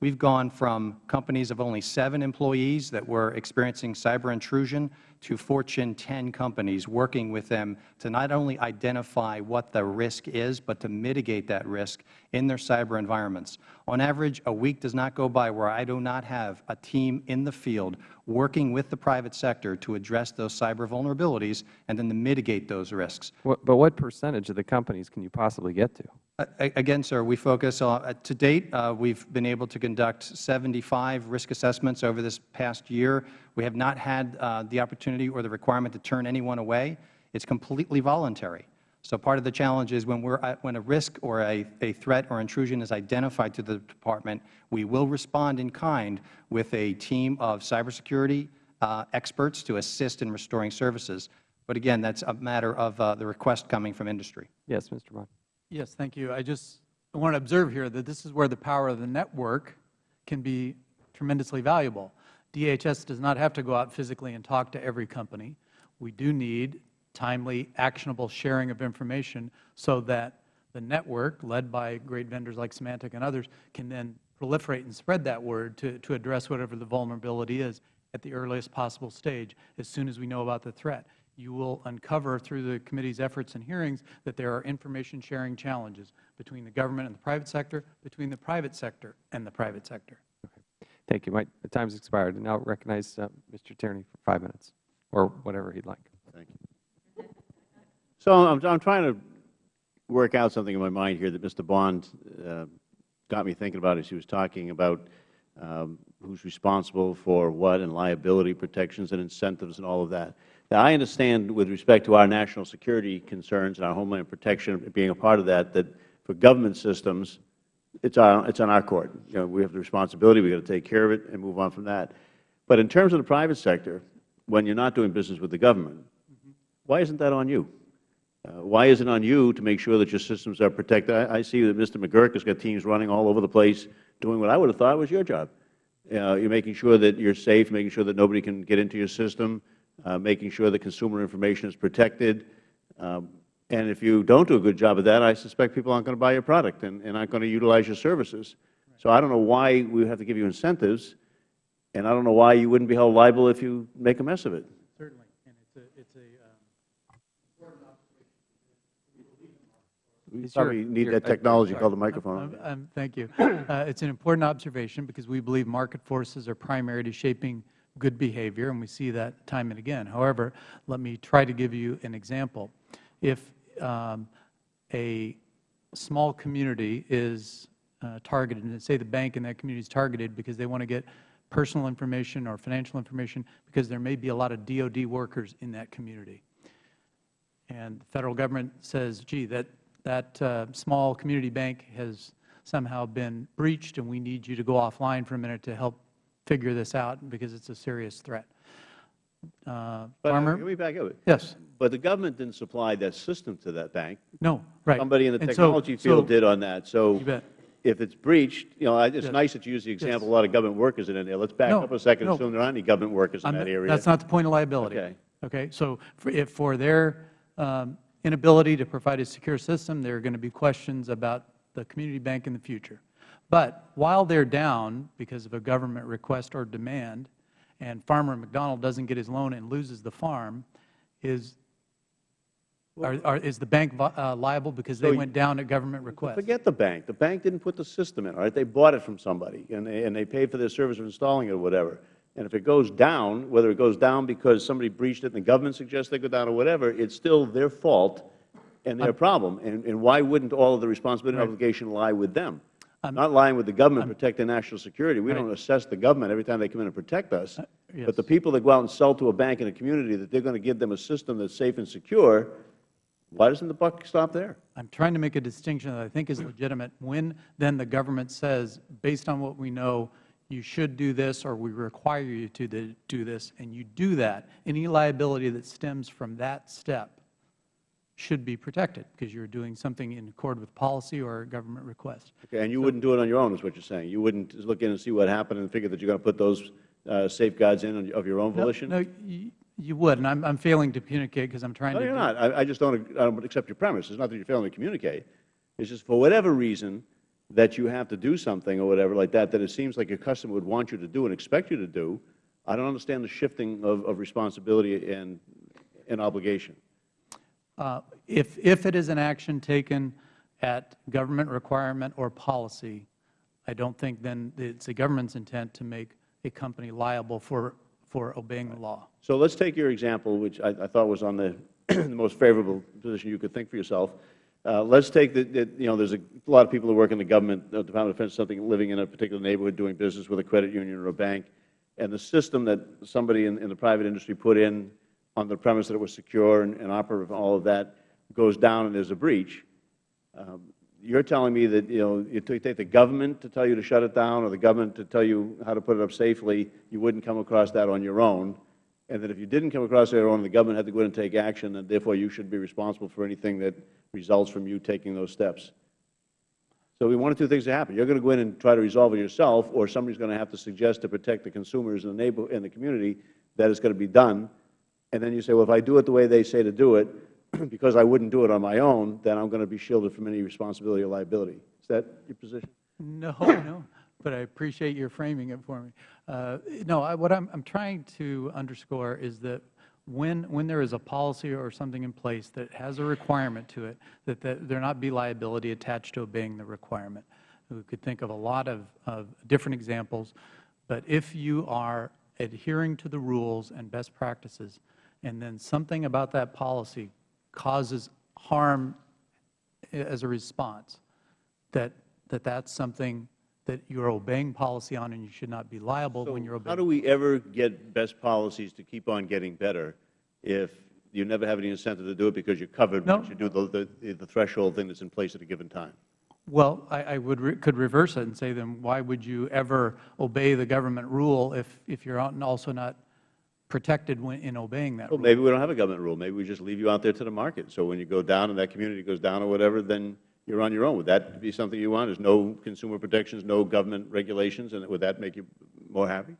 We've gone from companies of only seven employees that were experiencing cyber intrusion to Fortune 10 companies, working with them to not only identify what the risk is, but to mitigate that risk in their cyber environments. On average, a week does not go by where I do not have a team in the field working with the private sector to address those cyber vulnerabilities and then to mitigate those risks. But what percentage of the companies can you possibly get to? Again, sir, we focus on, uh, to date, uh, we've been able to conduct 75 risk assessments over this past year. We have not had uh, the opportunity or the requirement to turn anyone away. It's completely voluntary. So part of the challenge is when, we're, at- when a risk or a, a threat or intrusion is identified to the Department, we will respond in kind with a team of cybersecurity uh, experts to assist in restoring services. But again, that's a matter of uh, the request coming from industry. Yes, Mr. Bond. Yes, thank you. I just want to observe here that this is where the power of the network can be tremendously valuable. DHS does not have to go out physically and talk to every company. We do need timely, actionable sharing of information so that the network, led by great vendors like Symantec and others, can then proliferate and spread that word to, to address whatever the vulnerability is at the earliest possible stage as soon as we know about the threat. You will uncover through the committee's efforts and hearings that there are information sharing challenges between the government and the private sector, between the private sector and the private sector. Thank you. My the time's expired. And now recognize uh, Mr. Tierney for five minutes, or whatever he'd like. Thank you. So I'm, I'm trying to work out something in my mind here that Mr. Bond uh, got me thinking about as he was talking about um, who's responsible for what and liability protections and incentives and all of that. Now, I understand with respect to our national security concerns and our homeland protection being a part of that, that for government systems, it's on, it's on our court. You know, we have the responsibility, we've got to take care of it and move on from that. But in terms of the private sector, when you're not doing business with the government, why isn't that on you? Uh, why is it on you to make sure that your systems are protected? I, I see that Mr. McGurk has got teams running all over the place doing what I would have thought was your job. Uh, you're making sure that you're safe, making sure that nobody can get into your system, making sure that consumer information is protected. Um, and if you don't do a good job of that, I suspect people aren't going to buy your product and, and aren't going to utilize your services. So I don't know why we have to give you incentives, and I don't know why you wouldn't be held liable if you make a mess of it. Certainly. And it's a, it's a um, We Is your- probably need your- that uh, technology sorry. called the Um, microphone. um, Thank you. Uh, It's an important observation because we believe market forces are primary to shaping good behavior, and we see that time and again. However, let me try to give you an example. If um, a small community is uh, targeted, and say the bank in that community is targeted because they want to get personal information or financial information because there may be a lot of DOD workers in that community, and the Federal Government says, gee, that, that uh, small community bank has somehow been breached and we need you to go offline for a minute to help figure this out because it's a serious threat. Uh, But uh, Farmer? let me back up. Yes. But the government didn't supply that system to that bank. No, right. Somebody in the And so- technology field so- did on that. So if it's breached, you know, it's Yes. nice that you use the example, Yes. a lot of government workers are in there. Let's back No, up a second, no. assume there aren't any government workers in I'm that area. That's not the point of liability. Okay. Okay, so for, if for their um, inability to provide a secure system, there are going to be questions about the community bank in the future. But while they're down because of a government request or demand, and Farmer McDonald doesn't get his loan and loses the farm, is are, are, is the bank uh, liable because they So went down at government request? Forget the bank. The bank didn't put the system in, all right? They bought it from somebody, and they, and they paid for their service of installing it or whatever. And if it goes down, whether it goes down because somebody breached it and the government suggests they go down or whatever, it's still their fault and their problem. And, and why wouldn't all of the responsibility and obligation lie with them? I am not lying with the government to protect their national security. We don't assess the government every time they come in and protect us. Uh, but the people that go out and sell to a bank in a community that they're going to give them a system that's safe and secure, why doesn't the buck stop there? I'm trying to make a distinction that I think is legitimate. When then the government says, based on what we know, you should do this or we require you to do this, and you do that, any liability that stems from that step should be protected because you're doing something in accord with policy or a government request. Okay, and you wouldn't do it on your own, is what you're saying? You wouldn't look in and see what happened and figure that you're going to put those uh, safeguards in of your own volition? No, you, you would, and I'm, I'm failing to communicate because I'm trying No, to. you're not. I I just don't I don't accept your premise. It's not that you're failing to communicate. It's just for whatever reason that you have to do something or whatever like that, that it seems like your customer would want you to do and expect you to do. I don't understand the shifting of of responsibility and and obligation. Uh, If, if it is an action taken at government requirement or policy, I don't think then it's the government's intent to make a company liable for, for obeying the law. So let's take your example, which I, I thought was on the, the most favorable position you could think for yourself. Uh, let's take that, you know, there's a lot of people who work in the government, the Department of Defense, something, living in a particular neighborhood, doing business with a credit union or a bank, and the system that somebody in, in the private industry put in on the premise that it was secure and, and operative and all of that goes down and there's a breach. Um, You're telling me that, you know, you take the government to tell you to shut it down or the government to tell you how to put it up safely, you wouldn't come across that on your own, and that if you didn't come across it on your own, the government had to go in and take action, and therefore you should be responsible for anything that results from you taking those steps. So we of two things to happen. You're going to go in and try to resolve it yourself, or somebody's going to have to suggest to protect the consumers in the neighbor, in the community that it's going to be done. And then you say, well, if I do it the way they say to do it, because I wouldn't do it on my own, then I'm going to be shielded from any responsibility or liability. Is that your position? No, no, but I appreciate your framing it for me. Uh, No, I- what I'm, I'm trying to underscore is that when, when there is a policy or something in place that has a requirement to it, that, that there not be liability attached to obeying the requirement. We could think of a lot of, of different examples, but if you are adhering to the rules and best practices, and then something about that policy causes harm as a response, that, that that's something that you're obeying policy on and you should not be liable when you're obeying. How do we ever get best policies to keep on getting better if you never have any incentive to do it because you're covered No. once you do the, the, the threshold thing that's in place at a given time? Well, I, I would, re- could reverse it and say then why would you ever obey the government rule if, if you're also not protected when, in obeying that Well, rule? maybe we don't have a government rule. Maybe we just leave you out there to the market. So when you go down and that community goes down or whatever, then you're on your own. Would that be something you want? There's no consumer protections, no government regulations, and would that make you more happy?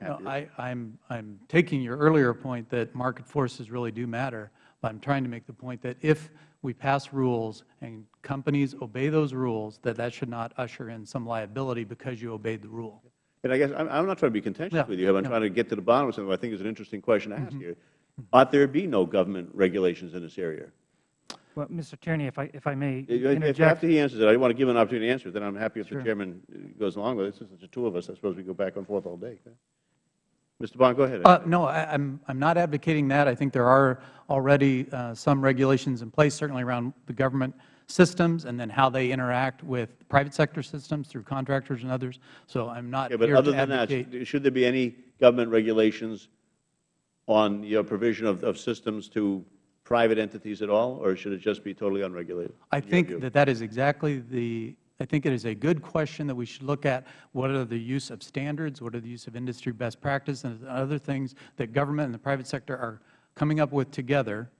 No? I, I'm, I'm taking your earlier point that market forces really do matter, but I'm trying to make the point that if we pass rules and companies obey those rules, that that should not usher in some liability because you obeyed the rule. And I guess, I'm, I'm not trying to be contentious Yeah, with you. I'm yeah. Trying to get to the bottom of something I think is an interesting question to ask here. Ought there be no government regulations in this area? Well, Mr. Tierney, if I, if I may If after he answers it, I want to give him an opportunity to answer it, then I'm happy if the chairman uh, goes along with it. Since it's the two of us, I suppose we go back and forth all day. Mr. Bond, go ahead. Uh, No, I- I'm, I'm not advocating that. I think there are already uh, some regulations in place, certainly around the government systems and then how they interact with private sector systems through contractors and others. So I'm not but here other to than advocate. that, should there be any government regulations on your provision of, of systems to private entities at all, or should it just be totally unregulated? I think that that is exactly the, I think it is a good question that we should look at. What are the use of standards? What are the use of industry best practice and other things that government and the private sector are coming up with together,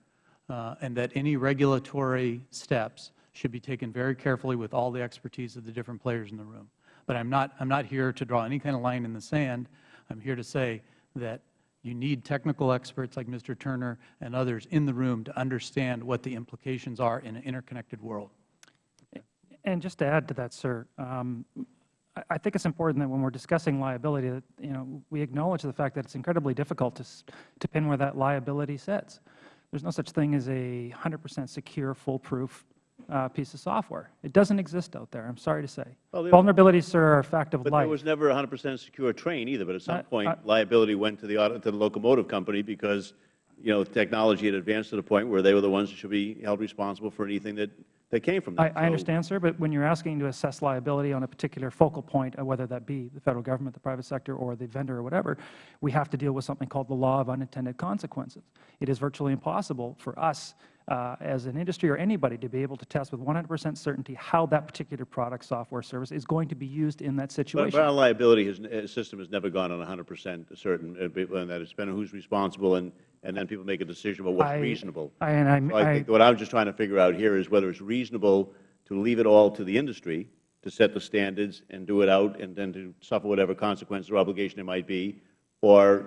uh, and that any regulatory steps should be taken very carefully with all the expertise of the different players in the room. But I'm not, I'm not here to draw any kind of line in the sand. I'm here to say that You need technical experts like Mr. Turner and others in the room to understand what the implications are in an interconnected world. And just to add to that, sir, um, I- I think it's important that when we're discussing liability, that, you know, we acknowledge the fact that it's incredibly difficult to, to pin where that liability sits. There's no such thing as a 100% secure, foolproof uh, piece of software. It doesn't exist out there, I'm sorry to say. Well, Vulnerabilities, sir, are a fact of But life. there was never a 100 percent secure train either, but at some I- point, I- liability went to the, auto- to the locomotive company because, you know, technology had advanced to the point where they were the ones that should be held responsible for anything that, that came from I, that. I So- understand, sir, but when you're asking to assess liability on a particular focal point, uh, whether that be the Federal Government, the private sector, or the vendor or whatever, we have to deal with something called the law of unintended consequences. It is virtually impossible for us uh, as an industry or anybody to be able to test with 100 percent certainty how that particular product, software, service is going to be used in that situation. but our liability has, uh, system has never gone on 100 percent certain, uh, and that it's been who's responsible, and, and then people make a decision about what's I- reasonable. I- and I'm- So I I- think what I'm just trying to figure out here is whether it's reasonable to leave it all to the industry to set the standards and do it out and then to suffer whatever consequences or obligation it might be, or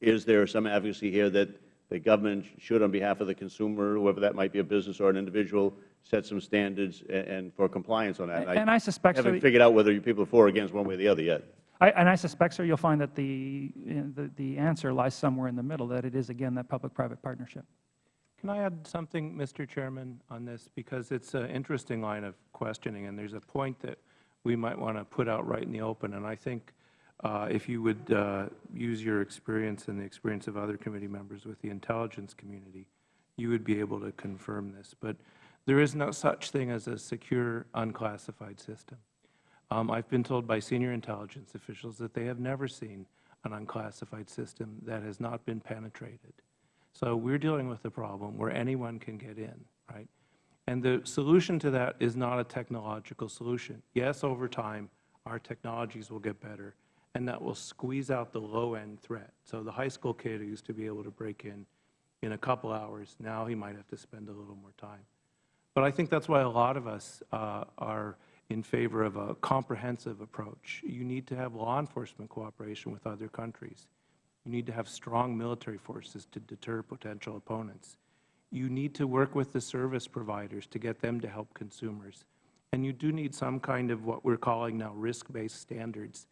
is there some advocacy here that the government should, on behalf of the consumer, whoever that might be, a business or an individual, set some standards a- and for compliance on that? And I suspect, sir, haven't figured out whether you people are for or against one way or the other yet. I, and I suspect, sir, you'll find that the, the, the answer lies somewhere in the middle, that it is, again, that public-private partnership. Can I add something, Mr. Chairman, on this? Because it's an interesting line of questioning, and there's a point that we might want to put out right in the open. And I think uh, if you would uh, use your experience and the experience of other committee members with the intelligence community, you would be able to confirm this. But there is no such thing as a secure, unclassified system. Um, I've been told by senior intelligence officials that they have never seen an unclassified system that has not been penetrated. So we're dealing with a problem where anyone can get in, right? And the solution to that is not a technological solution. Yes, over time, our technologies will get better, and that will squeeze out the low-end threat. So the high school kid who used to be able to break in in a couple hours, now he might have to spend a little more time. But I think that's why a lot of us uh, are in favor of a comprehensive approach. You need to have law enforcement cooperation with other countries. You need to have strong military forces to deter potential opponents. You need to work with the service providers to get them to help consumers. And you do need some kind of what we're calling now risk-based standards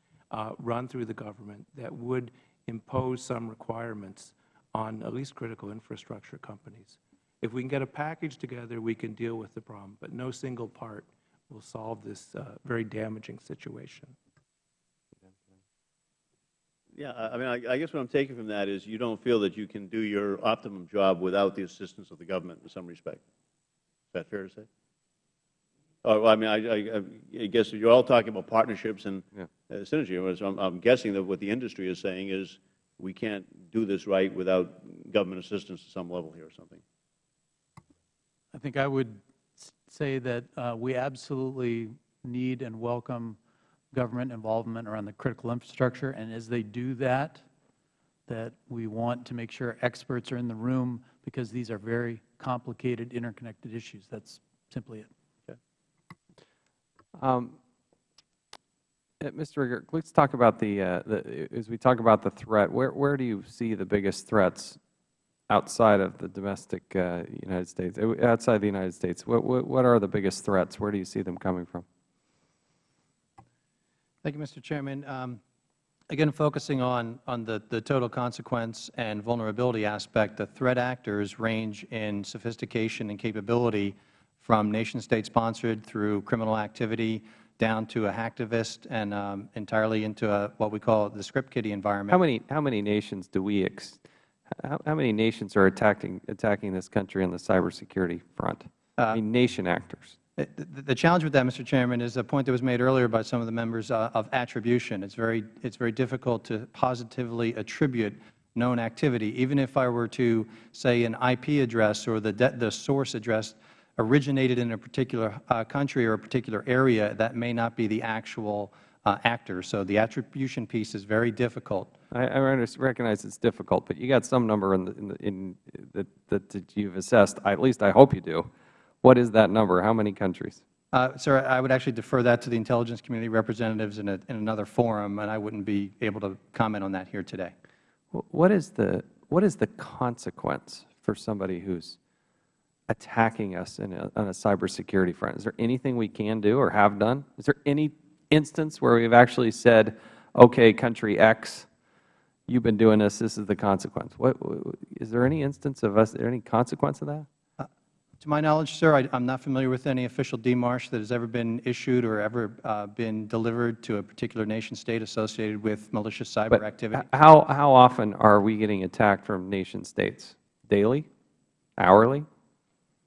run through the government that would impose some requirements on at least critical infrastructure companies. If we can get a package together, we can deal with the problem, but no single part will solve this uh, very damaging situation. Yeah, I I mean, I I guess what I'm taking from that is you don't feel that you can do your optimum job without the assistance of the government in some respect. Is that fair to say? Oh, well, I mean, I- I I guess you're all talking about partnerships and Yeah. Uh, synergy. I'm- I'm guessing that what the industry is saying is we can't do this right without government assistance to some level here or something. I think I would say that uh, we absolutely need and welcome government involvement around the critical infrastructure, and as they do that, that we want to make sure experts are in the room because these are very complicated, interconnected issues. That's simply it. Um, uh, Mr. Riger, let's talk about the, uh, the, as we talk about the threat, where, where do you see the biggest threats outside of the domestic uh, United States, uh, outside the United States? What, what, what are the biggest threats? Where do you see them coming from? Thank you, Mr. Chairman. Um, Again, focusing on, on the, the total consequence and vulnerability aspect, the threat actors range in sophistication and capability from nation-state sponsored through criminal activity down to a hacktivist and um, entirely into a, what we call the script kiddie environment. How many, how many nations do we, ex, how, how many nations are attacking, attacking this country on the cybersecurity front? I mean, nation actors. Uh, The the challenge with that, Mr. Chairman, is a point that was made earlier by some of the members uh, of attribution. It's very, it's very difficult to positively attribute known activity. Even if I were to say an IP address or the, the source address originated in a particular uh, country or a particular area, that may not be the actual uh, actor. So the attribution piece is very difficult. I, I recognize it's difficult, but you got some number in, the, in, the, in that, that, that you've assessed. At least I hope you do. What is that number? How many countries? Uh, Sir, I would actually defer that to the intelligence community representatives in, a, in another forum, and I wouldn't be able to comment on that here today. What is the, what is the consequence for somebody who's attacking us in a, on a cybersecurity front? Is there anything we can do or have done? Is there any instance where we've actually said, okay, country X, you've been doing this, this is the consequence? What, wh- is there any instance of us, any consequence of that? To my knowledge, sir, I am not familiar with any official demarche that has ever been issued or ever uh, been delivered to a particular nation state associated with malicious cyber But activity. how, how often are we getting attacked from nation states? Daily? Hourly?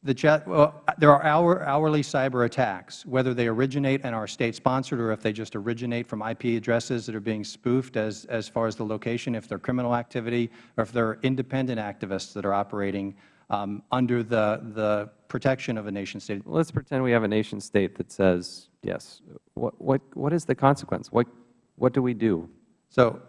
The chat, well, there are hour, hourly cyber attacks, whether they originate and are state-sponsored or if they just originate from IP addresses that are being spoofed as, as far as the location, if they're criminal activity, or if they're independent activists that are operating um, under the, the protection of a nation-state. Let's pretend we have a nation state that says, yes. What, what, what is the consequence? What, what do we do? So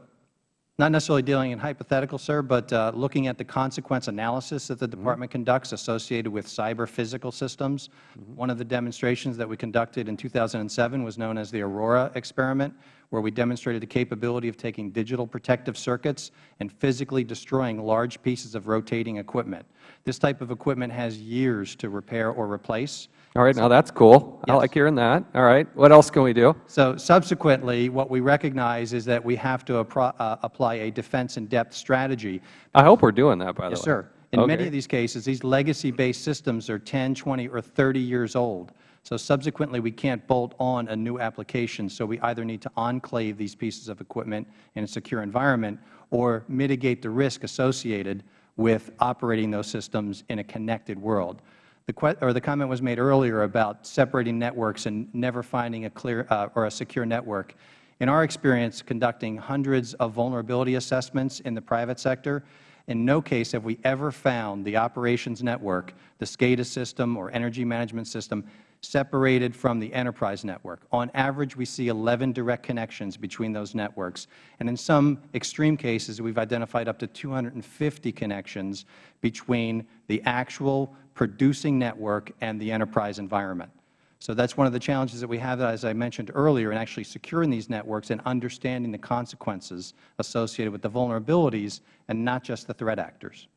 not necessarily dealing in hypothetical, sir, but uh, looking at the consequence analysis that the Department conducts associated with cyber physical systems. One of the demonstrations that we conducted in 2007 was known as the Aurora experiment, where we demonstrated the capability of taking digital protective circuits and physically destroying large pieces of rotating equipment. This type of equipment has years to repair or replace. All right, now that's cool. I like hearing that. All right, what else can we do? So subsequently, what we recognize is that we have to uh, apply a defense-in-depth strategy I hope we're doing that, by the way. Yes, sir. In many of these cases, these legacy-based systems are 10, 20, or 30 years old. So subsequently, we can't bolt on a new application. So we either need to enclave these pieces of equipment in a secure environment or mitigate the risk associated with operating those systems in a connected world. The, or the comment was made earlier about separating networks and never finding a clear uh, or a secure network. In our experience conducting hundreds of vulnerability assessments in the private sector, in no case have we ever found the operations network, the SCADA system or energy management system, separated from the enterprise network. On average, we see 11 direct connections between those networks. And in some extreme cases, we have identified up to 250 connections between the actual producing network and the enterprise environment. So that is one of the challenges that we have, as I mentioned earlier, in actually securing these networks and understanding the consequences associated with the vulnerabilities and not just the threat actors.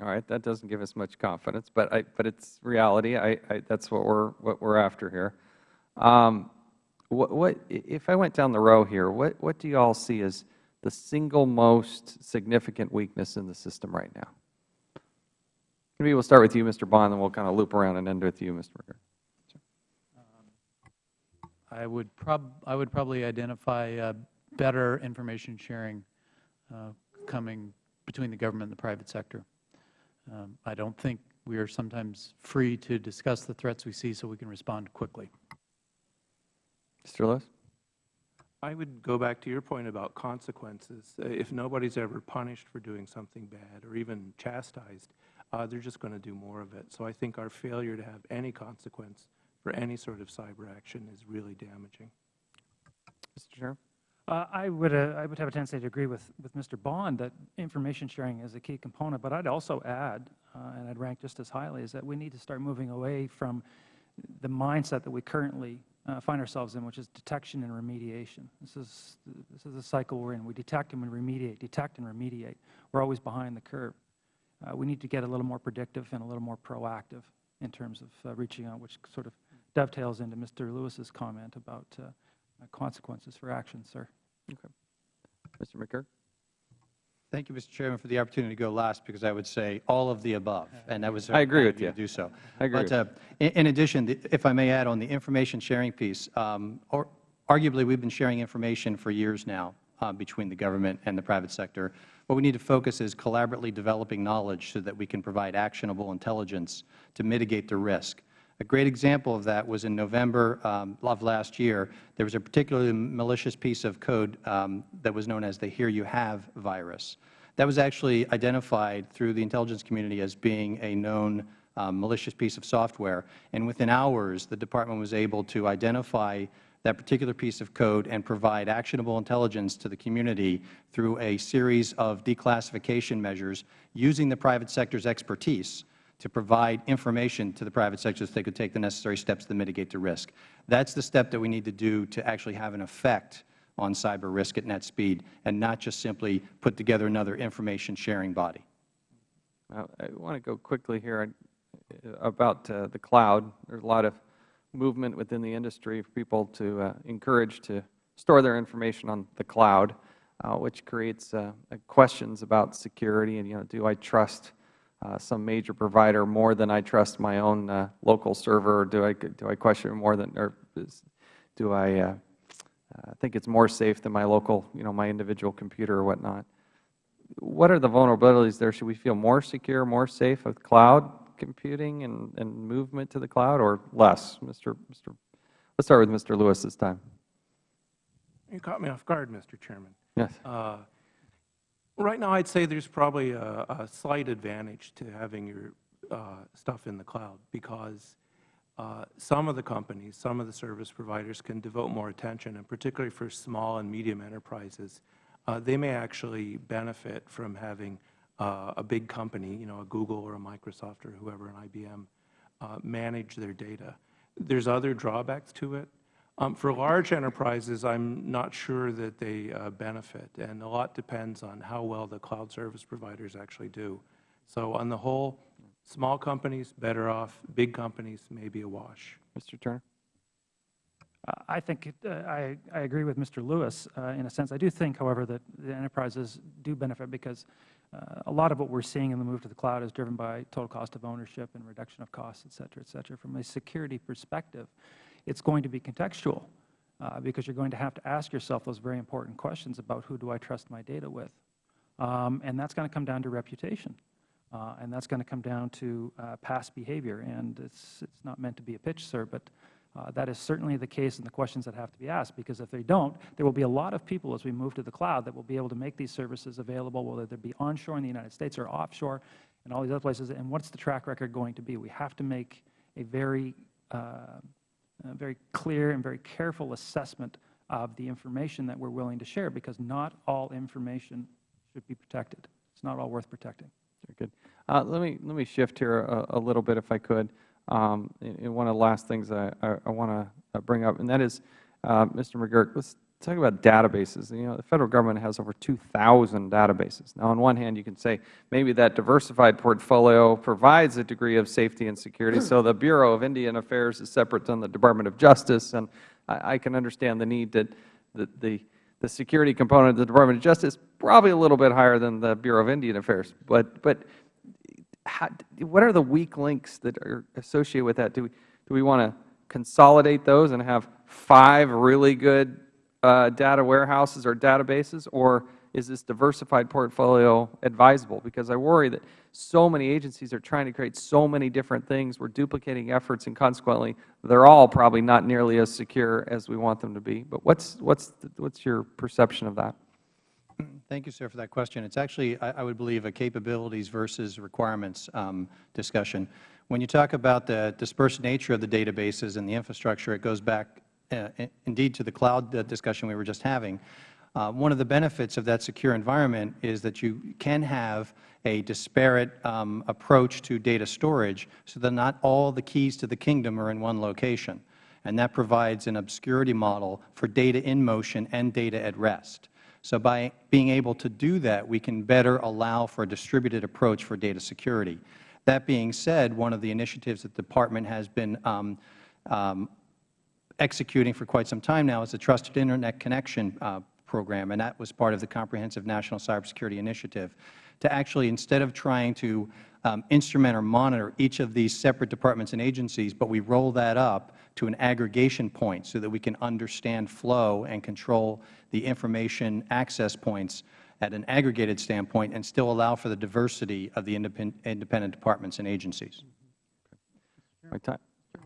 All right, that doesn't give us much confidence, but I, but it's reality. I, I, that's what we're, what we're after here. Um, what, what, if I went down the row here, what, what do you all see as the single most significant weakness in the system right now? Maybe we'll start with you, Mr. Bond, and we'll kind of loop around and end with you, Mr. McGurk. I would prob, I would probably identify uh, better information sharing uh, coming between the government and the private sector. Um, I don't think we are sometimes free to discuss the threats we see so we can respond quickly. Mr. Lewis? I would go back to your point about consequences. Uh, If nobody's ever punished for doing something bad or even chastised, uh, they're just going to do more of it. So I think our failure to have any consequence for any sort of cyber action is really damaging. Mr. Chair? Uh, I would, uh, I would have a tendency to agree with, with Mr. Bond that information sharing is a key component, but I'd also add, uh, and I'd rank just as highly, is that we need to start moving away from the mindset that we currently uh, find ourselves in, which is detection and remediation. This is, this is a cycle we're in. We detect and we remediate, detect and remediate. We're always behind the curve. Uh, we need to get a little more predictive and a little more proactive in terms of uh, reaching out, which sort of dovetails into Mr. Lewis's comment about consequences for action, sir. Mr. McGurk? Thank you, Mr. Chairman, for the opportunity to go last, because I would say all of the above, and that was I agree with you. to do so. I agree But uh, in in addition, if I may add on the information sharing piece, um, or arguably, we've been sharing information for years now uh, between the government and the private sector. What we need to focus is collaboratively developing knowledge so that we can provide actionable intelligence to mitigate the risk. A great example of that was in November um, of last year. There was a particularly malicious piece of code um, that was known as the Here You Have virus. That was actually identified through the intelligence community as being a known um, malicious piece of software. And within hours, the Department was able to identify that particular piece of code and provide actionable intelligence to the community through a series of declassification measures using the private sector's expertise to provide information to the private sector so they could take the necessary steps to mitigate the risk. That's the step that we need to do to actually have an effect on cyber risk at net speed and not just simply put together another information sharing body. I want to go quickly here uh, about uh, the cloud. There's a lot of movement within the industry for people to uh, encourage to store their information on the cloud, uh, which creates uh, questions about security and, you know, do I trust some major provider more than I trust my own uh, local server, or do I, do I question more than, or is, do I uh, uh, think it's more safe than my local, you know, my individual computer or whatnot? what are the vulnerabilities there? Should we feel more secure, more safe with cloud computing and, and movement to the cloud or less? Mr. Mr. Let's start with Mr. Lewis this time. You caught me off guard, Mr. Chairman. Yes. Uh, Right now, I'd say there's probably a, a slight advantage to having your uh, stuff in the cloud because uh, some of the companies, some of the service providers can devote more attention, and particularly for small and medium enterprises, uh, they may actually benefit from having uh, a big company, you know, a Google or a Microsoft or whoever, an IBM, uh, manage their data. There's other drawbacks to it. Um, for large enterprises, I'm not sure that they uh, benefit, and a lot depends on how well the cloud service providers actually do. So on the whole, small companies better off, big companies maybe a wash. Mr. Turner? Uh, I think, it- uh, I I agree with Mr. Lewis uh, in a sense. I do think, however, that the enterprises do benefit because uh, a lot of what we are seeing in the move to the cloud is driven by total cost of ownership and reduction of costs, et cetera, et cetera. From a security perspective, it's going to be contextual uh, because you're going to have to ask yourself those very important questions about who do I trust my data with. Um, And that's going to come down to reputation. Uh, And that's going to come down to uh, past behavior. And it's, it's not meant to be a pitch, sir, but uh, that is certainly the case in the questions that have to be asked, because if they don't, there will be a lot of people as we move to the cloud that will be able to make these services available, whether they be onshore in the United States or offshore and all these other places. And what's the track record going to be? We have to make a very, uh, very clear and very careful assessment of the information that we're willing to share, because not all information should be protected. It's not all worth protecting. Very good. Uh, let me let me shift here a, a little bit, if I could. Um, and, one of the last things I, I, I want to bring up, and that is, uh, Mr. McGurk, let's talk about databases. You know, the Federal Government has over 2,000 databases. Now, on one hand, you can say maybe that diversified portfolio provides a degree of safety and security, so the Bureau of Indian Affairs is separate from the Department of Justice, and I, I can understand the need that the, the the security component of the Department of Justice probably a little bit higher than the Bureau of Indian Affairs. But, but how, what are the weak links that are associated with that? Do we, do we want to consolidate those and have five really good uh, data warehouses or databases, or is this diversified portfolio advisable? Because I worry that so many agencies are trying to create so many different things. We're duplicating efforts, and consequently, they're all probably not nearly as secure as we want them to be. But what's, what's, what's your perception of that? Thank you, sir, for that question. It's actually, I, I would believe, a capabilities versus requirements um, discussion. When you talk about the dispersed nature of the databases and the infrastructure, it goes back indeed to the cloud uh, discussion we were just having. Uh, one of the benefits of that secure environment is that you can have a disparate um, approach to data storage so that not all the keys to the kingdom are in one location. And that provides an obscurity model for data in motion and data at rest. So by being able to do that, we can better allow for a distributed approach for data security. That being said, one of the initiatives that the Department has been um, um, executing for quite some time now is the Trusted Internet Connection uh, Program, and that was part of the Comprehensive National Cybersecurity Initiative, to actually, instead of trying to um, instrument or monitor each of these separate departments and agencies, but we roll that up to an aggregation point so that we can understand flow and control the information access points at an aggregated standpoint and still allow for the diversity of the independent, departments and agencies. My time.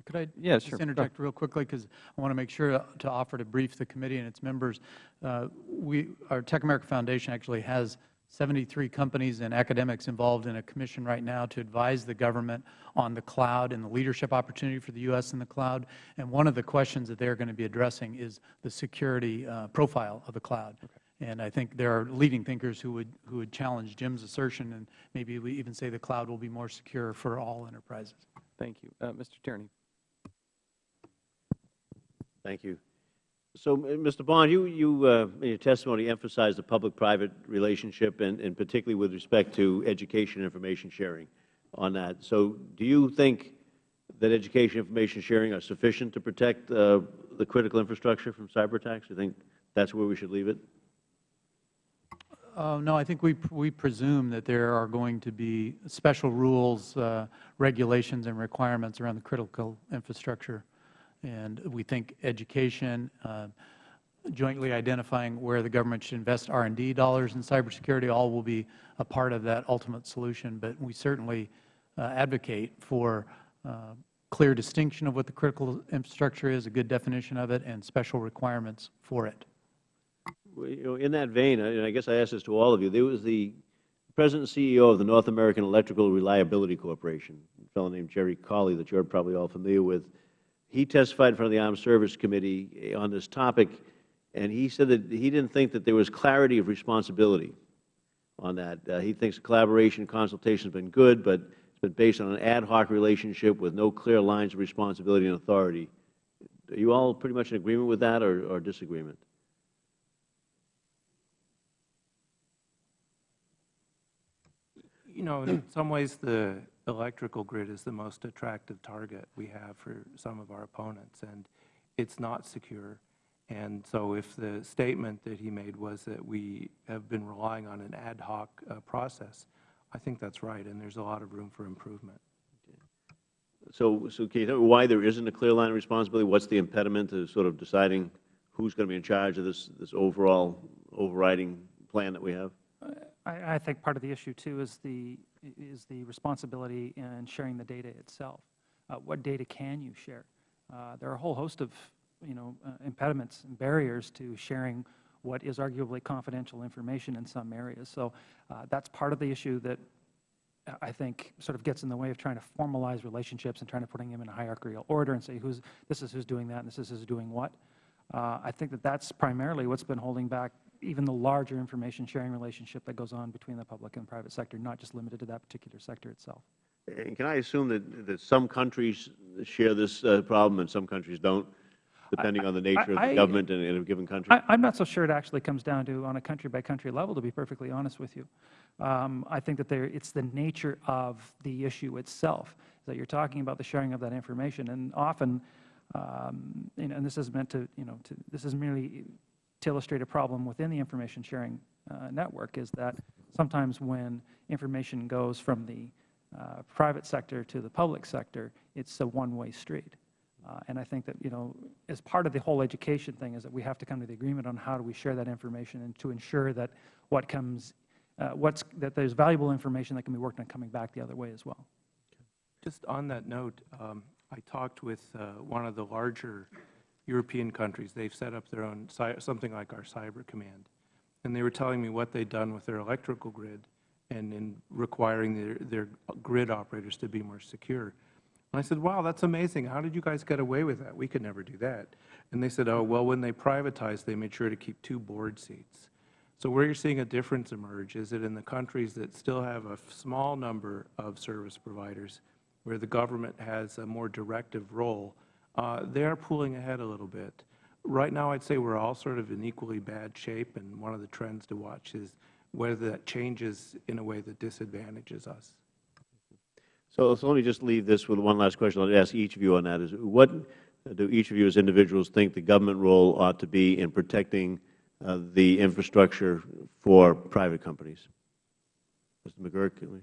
Could I Yeah, just sure. interject real quickly, because I want to make sure to- offer to brief the committee and its members. Uh, We, our TechAmerica Foundation actually has 73 companies and academics involved in a commission right now to advise the government on the cloud and the leadership opportunity for the U.S. in the cloud. And one of the questions that they're going to be addressing is the security uh, profile of the cloud. And I think there are leading thinkers who would, who would challenge Jim's assertion and maybe we even say the cloud will be more secure for all enterprises. Thank you. Uh, Mr. Tierney. Thank you. So, Mr. Bond, you, you uh, in your testimony emphasized the public-private relationship, and, and particularly with respect to education information sharing on that. So do you think that education information sharing are sufficient to protect uh, the critical infrastructure from cyber attacks? Do you think that's where we should leave it? Uh, no, I think we, we presume that there are going to be special rules, uh, regulations, and requirements around the critical infrastructure. And we think education, uh, jointly identifying where the government should invest R&D dollars in cybersecurity, all will be a part of that ultimate solution. But we certainly uh, advocate for uh, clear distinction of what the critical infrastructure is, a good definition of it, and special requirements for it. You know, in that vein, and I guess I ask this to all of you, there was the President and CEO of the North American Electrical Reliability Corporation, a fellow named Gerry Cauley that you are probably all familiar with. He testified in front of the Armed Service Committee on this topic, and he said that he didn't think that there was clarity of responsibility on that. Uh, he thinks collaboration consultation has been good, but it's been based on an ad hoc relationship with no clear lines of responsibility and authority. Are you all pretty much in agreement with that or, or disagreement? Know, in some ways, the electrical grid is the most attractive target we have for some of our opponents, and it's not secure. And so if the statement that he made was that we have been relying on an ad hoc uh, process, I think that's right, and there's a lot of room for improvement. So, so can you tell me why there isn't a clear line of responsibility? What's the impediment to sort of deciding who's going to be in charge of this, this overall overriding plan that we have? I, I think part of the issue, too, is the, is the responsibility in sharing the data itself. Uh, What data can you share? Uh, There are a whole host of, you know, uh, impediments and barriers to sharing what is arguably confidential information in some areas. So uh, that's part of the issue that I think sort of gets in the way of trying to formalize relationships and trying to putting them in a hierarchical order and say who's, this is who's doing that and this is who's doing what. Uh, I think that that's primarily what's been holding back even the larger information sharing relationship that goes on between the public and private sector, not just limited to that particular sector itself. And can I assume that, that some countries share this uh, problem and some countries don't, depending on the nature of I- the government in, in a given country? I, I'm not so sure it actually comes down to on a country-by-country level, to be perfectly honest with you. Um, I think that there, it's the nature of the issue itself, that you're talking about the sharing of that information. And often, um, you know, and this is meant to, you know, to, this is merely to illustrate a problem within the information sharing uh, network, is that sometimes when information goes from the uh, private sector to the public sector, it's a one-way street. Uh, And I think that, you know, as part of the whole education thing is that we have to come to the agreement on how do we share that information and to ensure that what comes, uh, what's, that there's valuable information that can be worked on coming back the other way as well. Just on that note, um, I talked with uh, one of the larger European countries. They've set up their own, something like our cyber command. And they were telling me what they'd done with their electrical grid and in requiring their, their grid operators to be more secure. And I said, wow, that's amazing. How did you guys get away with that? We could never do that. And they said, oh, well, when they privatized, they made sure to keep two board seats. So where you're seeing a difference emerge is that in the countries that still have a small number of service providers, where the government has a more directive role, they are pulling ahead a little bit. Right now, I'd say we're all sort of in equally bad shape, and one of the trends to watch is whether that changes in a way that disadvantages us. So, so let me just leave this with one last question. I'll ask each of you on that. Is what do each of you as individuals think the government role ought to be in protecting uh, the infrastructure for private companies? Mr. McGurk, we?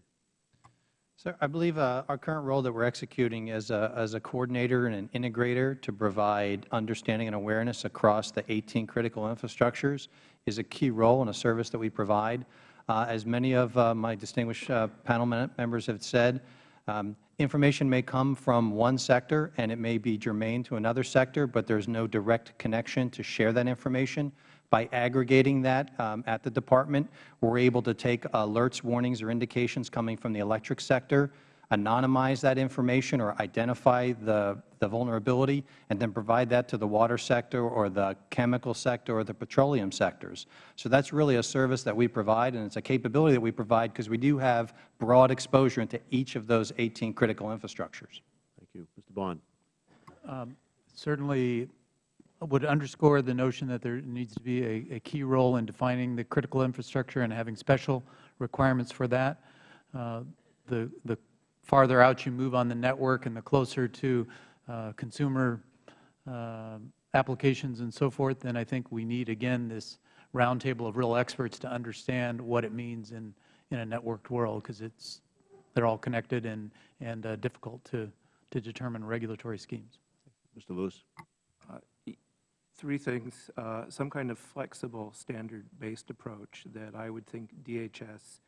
Sir, I believe uh, our current role that we're executing as a, as a coordinator and an integrator to provide understanding and awareness across the 18 critical infrastructures is a key role and a service that we provide. Uh, as many of uh, my distinguished uh, panel members have said, um, information may come from one sector and it may be germane to another sector, but there is no direct connection to share that information. By aggregating that um, at the Department, we are able to take alerts, warnings, or indications coming from the electric sector, anonymize that information or identify the, the vulnerability, and then provide that to the water sector or the chemical sector or the petroleum sectors. So that is really a service that we provide, and it is a capability that we provide because we do have broad exposure into each of those 18 critical infrastructures. Thank you. Mr. Bond. Um, Certainly, would underscore the notion that there needs to be a, a key role in defining the critical infrastructure and having special requirements for that. Uh, the, the farther out you move on the network and the closer to uh, consumer uh, applications and so forth, then I think we need, again, this roundtable of real experts to understand what it means in, in a networked world, because it's, they're all connected and, and uh, difficult to, to determine regulatory schemes. Mr. Lewis. Three things, uh, some kind of flexible, standard-based approach that I would think DHS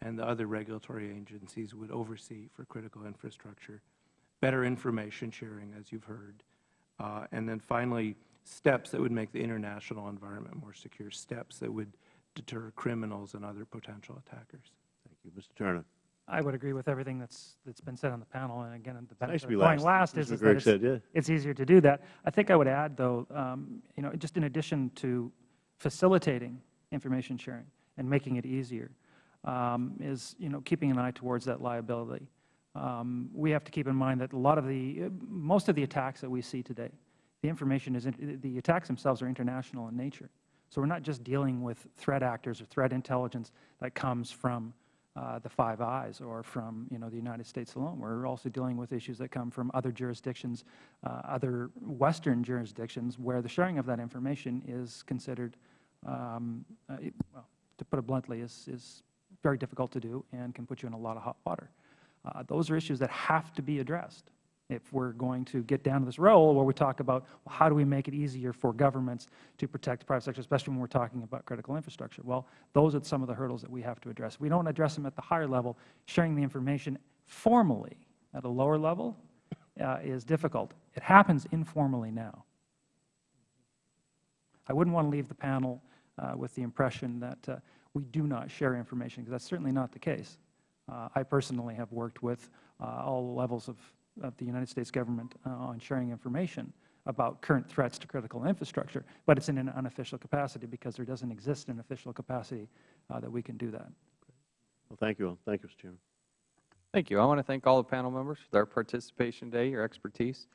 and the other regulatory agencies would oversee for critical infrastructure, better information sharing, as you've heard, uh, and then finally, steps that would make the international environment more secure, steps that would deter criminals and other potential attackers. Thank you. Mr. Turner. I would agree with everything that's that's been said on the panel. And again, the Nice benefit to going last. last is, is that it's, said, yeah. it's easier to do that. I think I would add, though, um, you know, just in addition to facilitating information sharing and making it easier, um, is you know keeping an eye towards that liability. Um, we have to keep in mind that a lot of the most of the attacks that we see today, the information is in, the attacks themselves are international in nature. So we're not just dealing with threat actors or threat intelligence that comes from the Five Eyes or from you know the United States alone. We're also dealing with issues that come from other jurisdictions, uh, other Western jurisdictions, where the sharing of that information is considered, um, uh, it- well, to put it bluntly, is, is very difficult to do and can put you in a lot of hot water. Uh, those are issues that have to be addressed if we're going to get down to this role where we talk about well, how do we make it easier for governments to protect the private sector, especially when we're talking about critical infrastructure. Well, those are some of the hurdles that we have to address. We don't address them at the higher level. Sharing the information formally at a lower level uh, is difficult. It happens informally now. I wouldn't want to leave the panel uh, with the impression that uh, we do not share information, because that's certainly not the case. Uh, I personally have worked with uh, all levels of, of the United States government uh, on sharing information about current threats to critical infrastructure, but it's in an unofficial capacity because there doesn't exist an official capacity uh, that we can do that. Well, thank you all. Thank you, Mr. Chairman. Thank you. I want to thank all the panel members for their participation today, your expertise.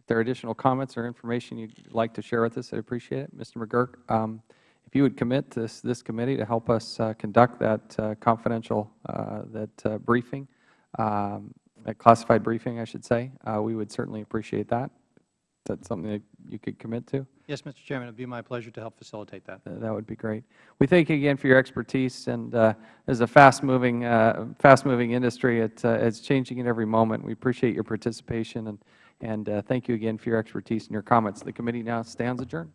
If there are additional comments or information you'd like to share with us, I'd appreciate it. Mr. McGurk, um, if you would commit this, this committee to help us uh, conduct that uh, confidential, uh, that uh, briefing, um, that classified briefing, I should say, uh, we would certainly appreciate that. Is that something that you could commit to? Yes, Mr. Chairman, it would be my pleasure to help facilitate that. Uh, That would be great. We thank you again for your expertise, and uh, as a fast-moving, uh, fast-moving industry, it, uh, it's changing at every moment. We appreciate your participation, and, and uh, thank you again for your expertise and your comments. The committee now stands adjourned.